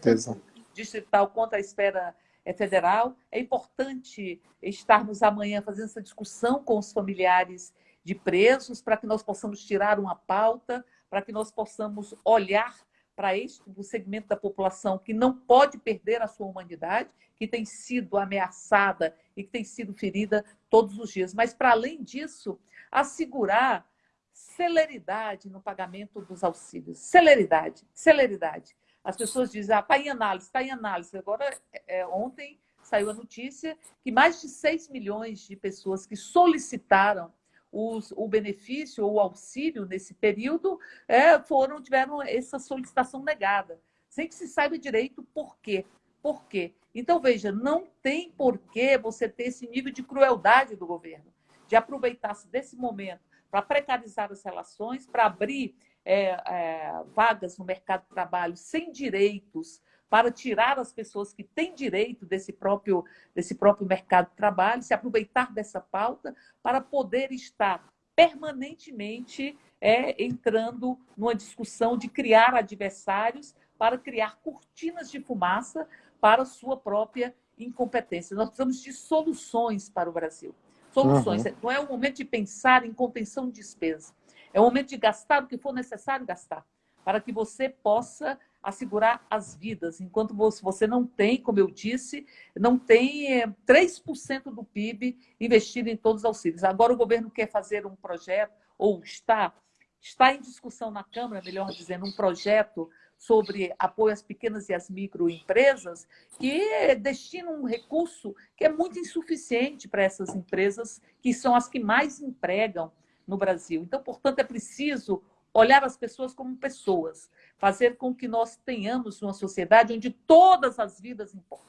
digital quanto à esfera é, federal. É importante estarmos amanhã fazendo essa discussão com os familiares de presos, para que nós possamos tirar uma pauta, para que nós possamos olhar para este segmento da população que não pode perder a sua humanidade, que tem sido ameaçada e que tem sido ferida todos os dias. Mas, para além disso, assegurar celeridade no pagamento dos auxílios. Celeridade, celeridade. As pessoas dizem, ah, está em análise, está em análise. Agora, é, ontem saiu a notícia que mais de 6 milhões de pessoas que solicitaram os, o benefício ou auxílio nesse período é, foram tiveram essa solicitação negada, sem que se saiba direito por quê. Por quê? Então, veja, não tem por que você ter esse nível de crueldade do governo, de aproveitar-se desse momento para precarizar as relações, para abrir é, é, vagas no mercado de trabalho sem direitos para tirar as pessoas que têm direito desse próprio, desse próprio mercado de trabalho, se aproveitar dessa pauta para poder estar permanentemente é, entrando numa discussão de criar adversários para criar cortinas de fumaça para sua própria incompetência. Nós precisamos de soluções para o Brasil. Soluções. Uhum. Não é o momento de pensar em contenção de despesa. É o momento de gastar o que for necessário gastar, para que você possa assegurar as vidas, enquanto você não tem, como eu disse, não tem 3% eh, do PIB investido em todos os auxílios. Agora o governo quer fazer um projeto, ou está, está em discussão na Câmara, melhor dizendo, um projeto sobre apoio às pequenas e às microempresas, que destina um recurso que é muito insuficiente para essas empresas, que são as que mais empregam no Brasil. Então, portanto, é preciso olhar as pessoas como pessoas, fazer com que nós tenhamos uma sociedade onde todas as vidas importam.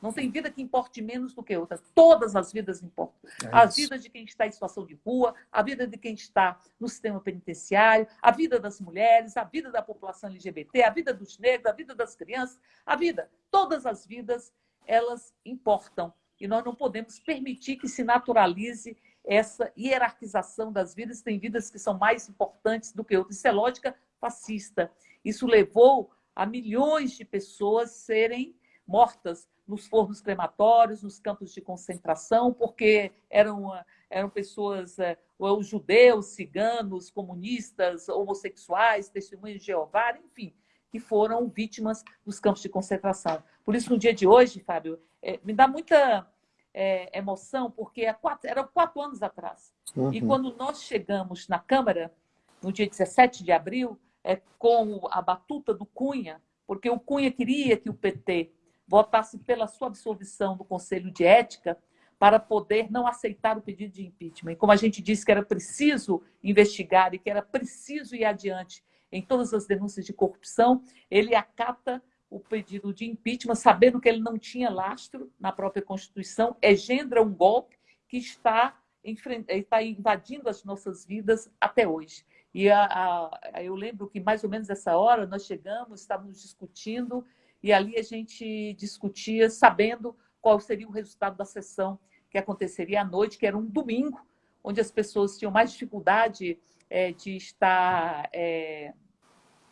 Não tem vida que importe menos do que outra. Todas as vidas importam. É a vida de quem está em situação de rua, a vida de quem está no sistema penitenciário, a vida das mulheres, a vida da população LGBT, a vida dos negros, a vida das crianças, a vida. Todas as vidas, elas importam. E nós não podemos permitir que se naturalize essa hierarquização das vidas. Tem vidas que são mais importantes do que outras. Isso é lógica fascista. Isso levou a milhões de pessoas serem mortas nos fornos crematórios, nos campos de concentração, porque eram, eram pessoas, é, ou judeus, ciganos, comunistas, homossexuais, testemunhas de Jeová, enfim, que foram vítimas dos campos de concentração. Por isso, no dia de hoje, Fábio, é, me dá muita é, emoção, porque quatro, era quatro anos atrás. Uhum. E quando nós chegamos na Câmara, no dia 17 de abril, é, com a batuta do Cunha, porque o Cunha queria que o PT votasse pela sua absolvição do Conselho de Ética para poder não aceitar o pedido de impeachment. E como a gente disse que era preciso investigar e que era preciso ir adiante em todas as denúncias de corrupção, ele acata o pedido de impeachment, sabendo que ele não tinha lastro na própria Constituição, engendra um golpe que está, está invadindo as nossas vidas até hoje. E a, a, eu lembro que mais ou menos essa hora nós chegamos, estávamos discutindo e ali a gente discutia, sabendo qual seria o resultado da sessão que aconteceria à noite, que era um domingo, onde as pessoas tinham mais dificuldade é, de estar é,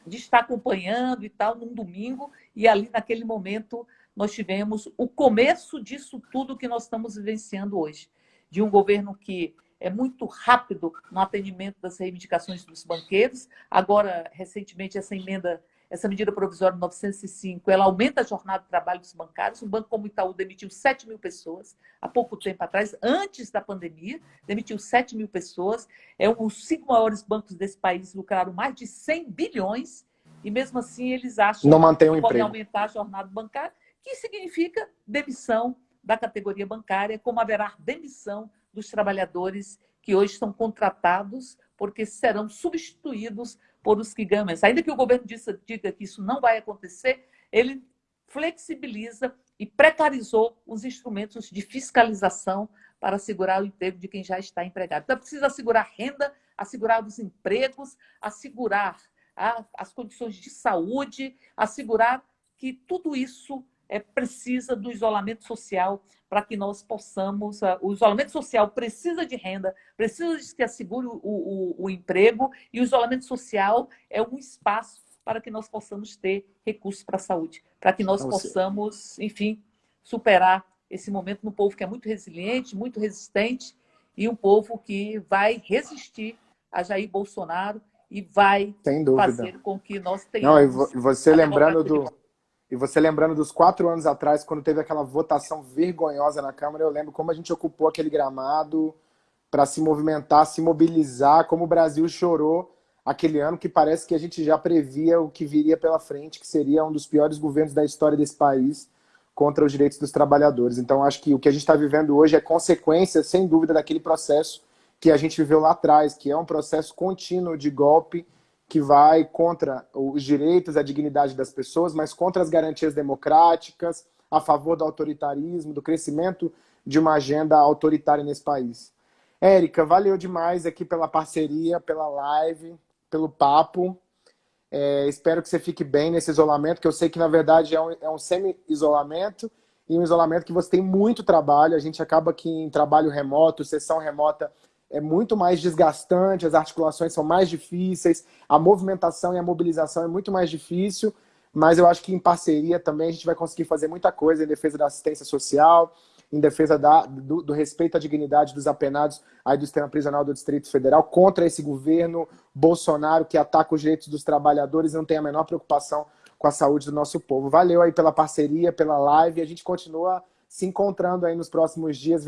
de estar acompanhando e tal num domingo e ali naquele momento nós tivemos o começo disso tudo que nós estamos vivenciando hoje, de um governo que é muito rápido no atendimento das reivindicações dos banqueiros. Agora, recentemente, essa emenda essa medida provisória 905, ela aumenta a jornada de trabalho dos bancários. Um banco como o Itaú demitiu 7 mil pessoas há pouco tempo atrás, antes da pandemia, demitiu 7 mil pessoas. É um, os cinco maiores bancos desse país lucraram mais de 100 bilhões e mesmo assim eles acham Não mantém que podem aumentar a jornada bancária, que significa demissão da categoria bancária, como haverá demissão dos trabalhadores que hoje estão contratados, porque serão substituídos por os menos. Ainda que o governo diga que isso não vai acontecer, ele flexibiliza e precarizou os instrumentos de fiscalização para assegurar o emprego de quem já está empregado. Então, precisa assegurar renda, assegurar os empregos, assegurar a, as condições de saúde, assegurar que tudo isso é, precisa do isolamento social para que nós possamos. Uh, o isolamento social precisa de renda, precisa de que assegure o, o, o emprego, e o isolamento social é um espaço para que nós possamos ter recursos para a saúde, para que nós possamos, enfim, superar esse momento no povo que é muito resiliente, muito resistente, e um povo que vai resistir a Jair Bolsonaro e vai fazer com que nós tenhamos... Não, e você lembrando do e você lembrando dos quatro anos atrás, quando teve aquela votação vergonhosa na Câmara, eu lembro como a gente ocupou aquele gramado para se movimentar, se mobilizar, como o Brasil chorou aquele ano, que parece que a gente já previa o que viria pela frente, que seria um dos piores governos da história desse país contra os direitos dos trabalhadores. Então, acho que o que a gente está vivendo hoje é consequência, sem dúvida, daquele processo que a gente viveu lá atrás, que é um processo contínuo de golpe, que vai contra os direitos, a dignidade das pessoas, mas contra as garantias democráticas, a favor do autoritarismo, do crescimento de uma agenda autoritária nesse país. Érica, valeu demais aqui pela parceria, pela live, pelo papo. É, espero que você fique bem nesse isolamento, que eu sei que na verdade é um, é um semi-isolamento e um isolamento que você tem muito trabalho. A gente acaba que em trabalho remoto, sessão remota, é muito mais desgastante, as articulações são mais difíceis, a movimentação e a mobilização é muito mais difícil, mas eu acho que em parceria também a gente vai conseguir fazer muita coisa em defesa da assistência social, em defesa da, do, do, respeito à dignidade dos apenados aí do sistema prisional do Distrito Federal, contra esse governo Bolsonaro que ataca os direitos dos trabalhadores e não tem a menor preocupação com a saúde do nosso povo. Valeu aí pela parceria, pela live, a gente continua se encontrando aí nos próximos dias.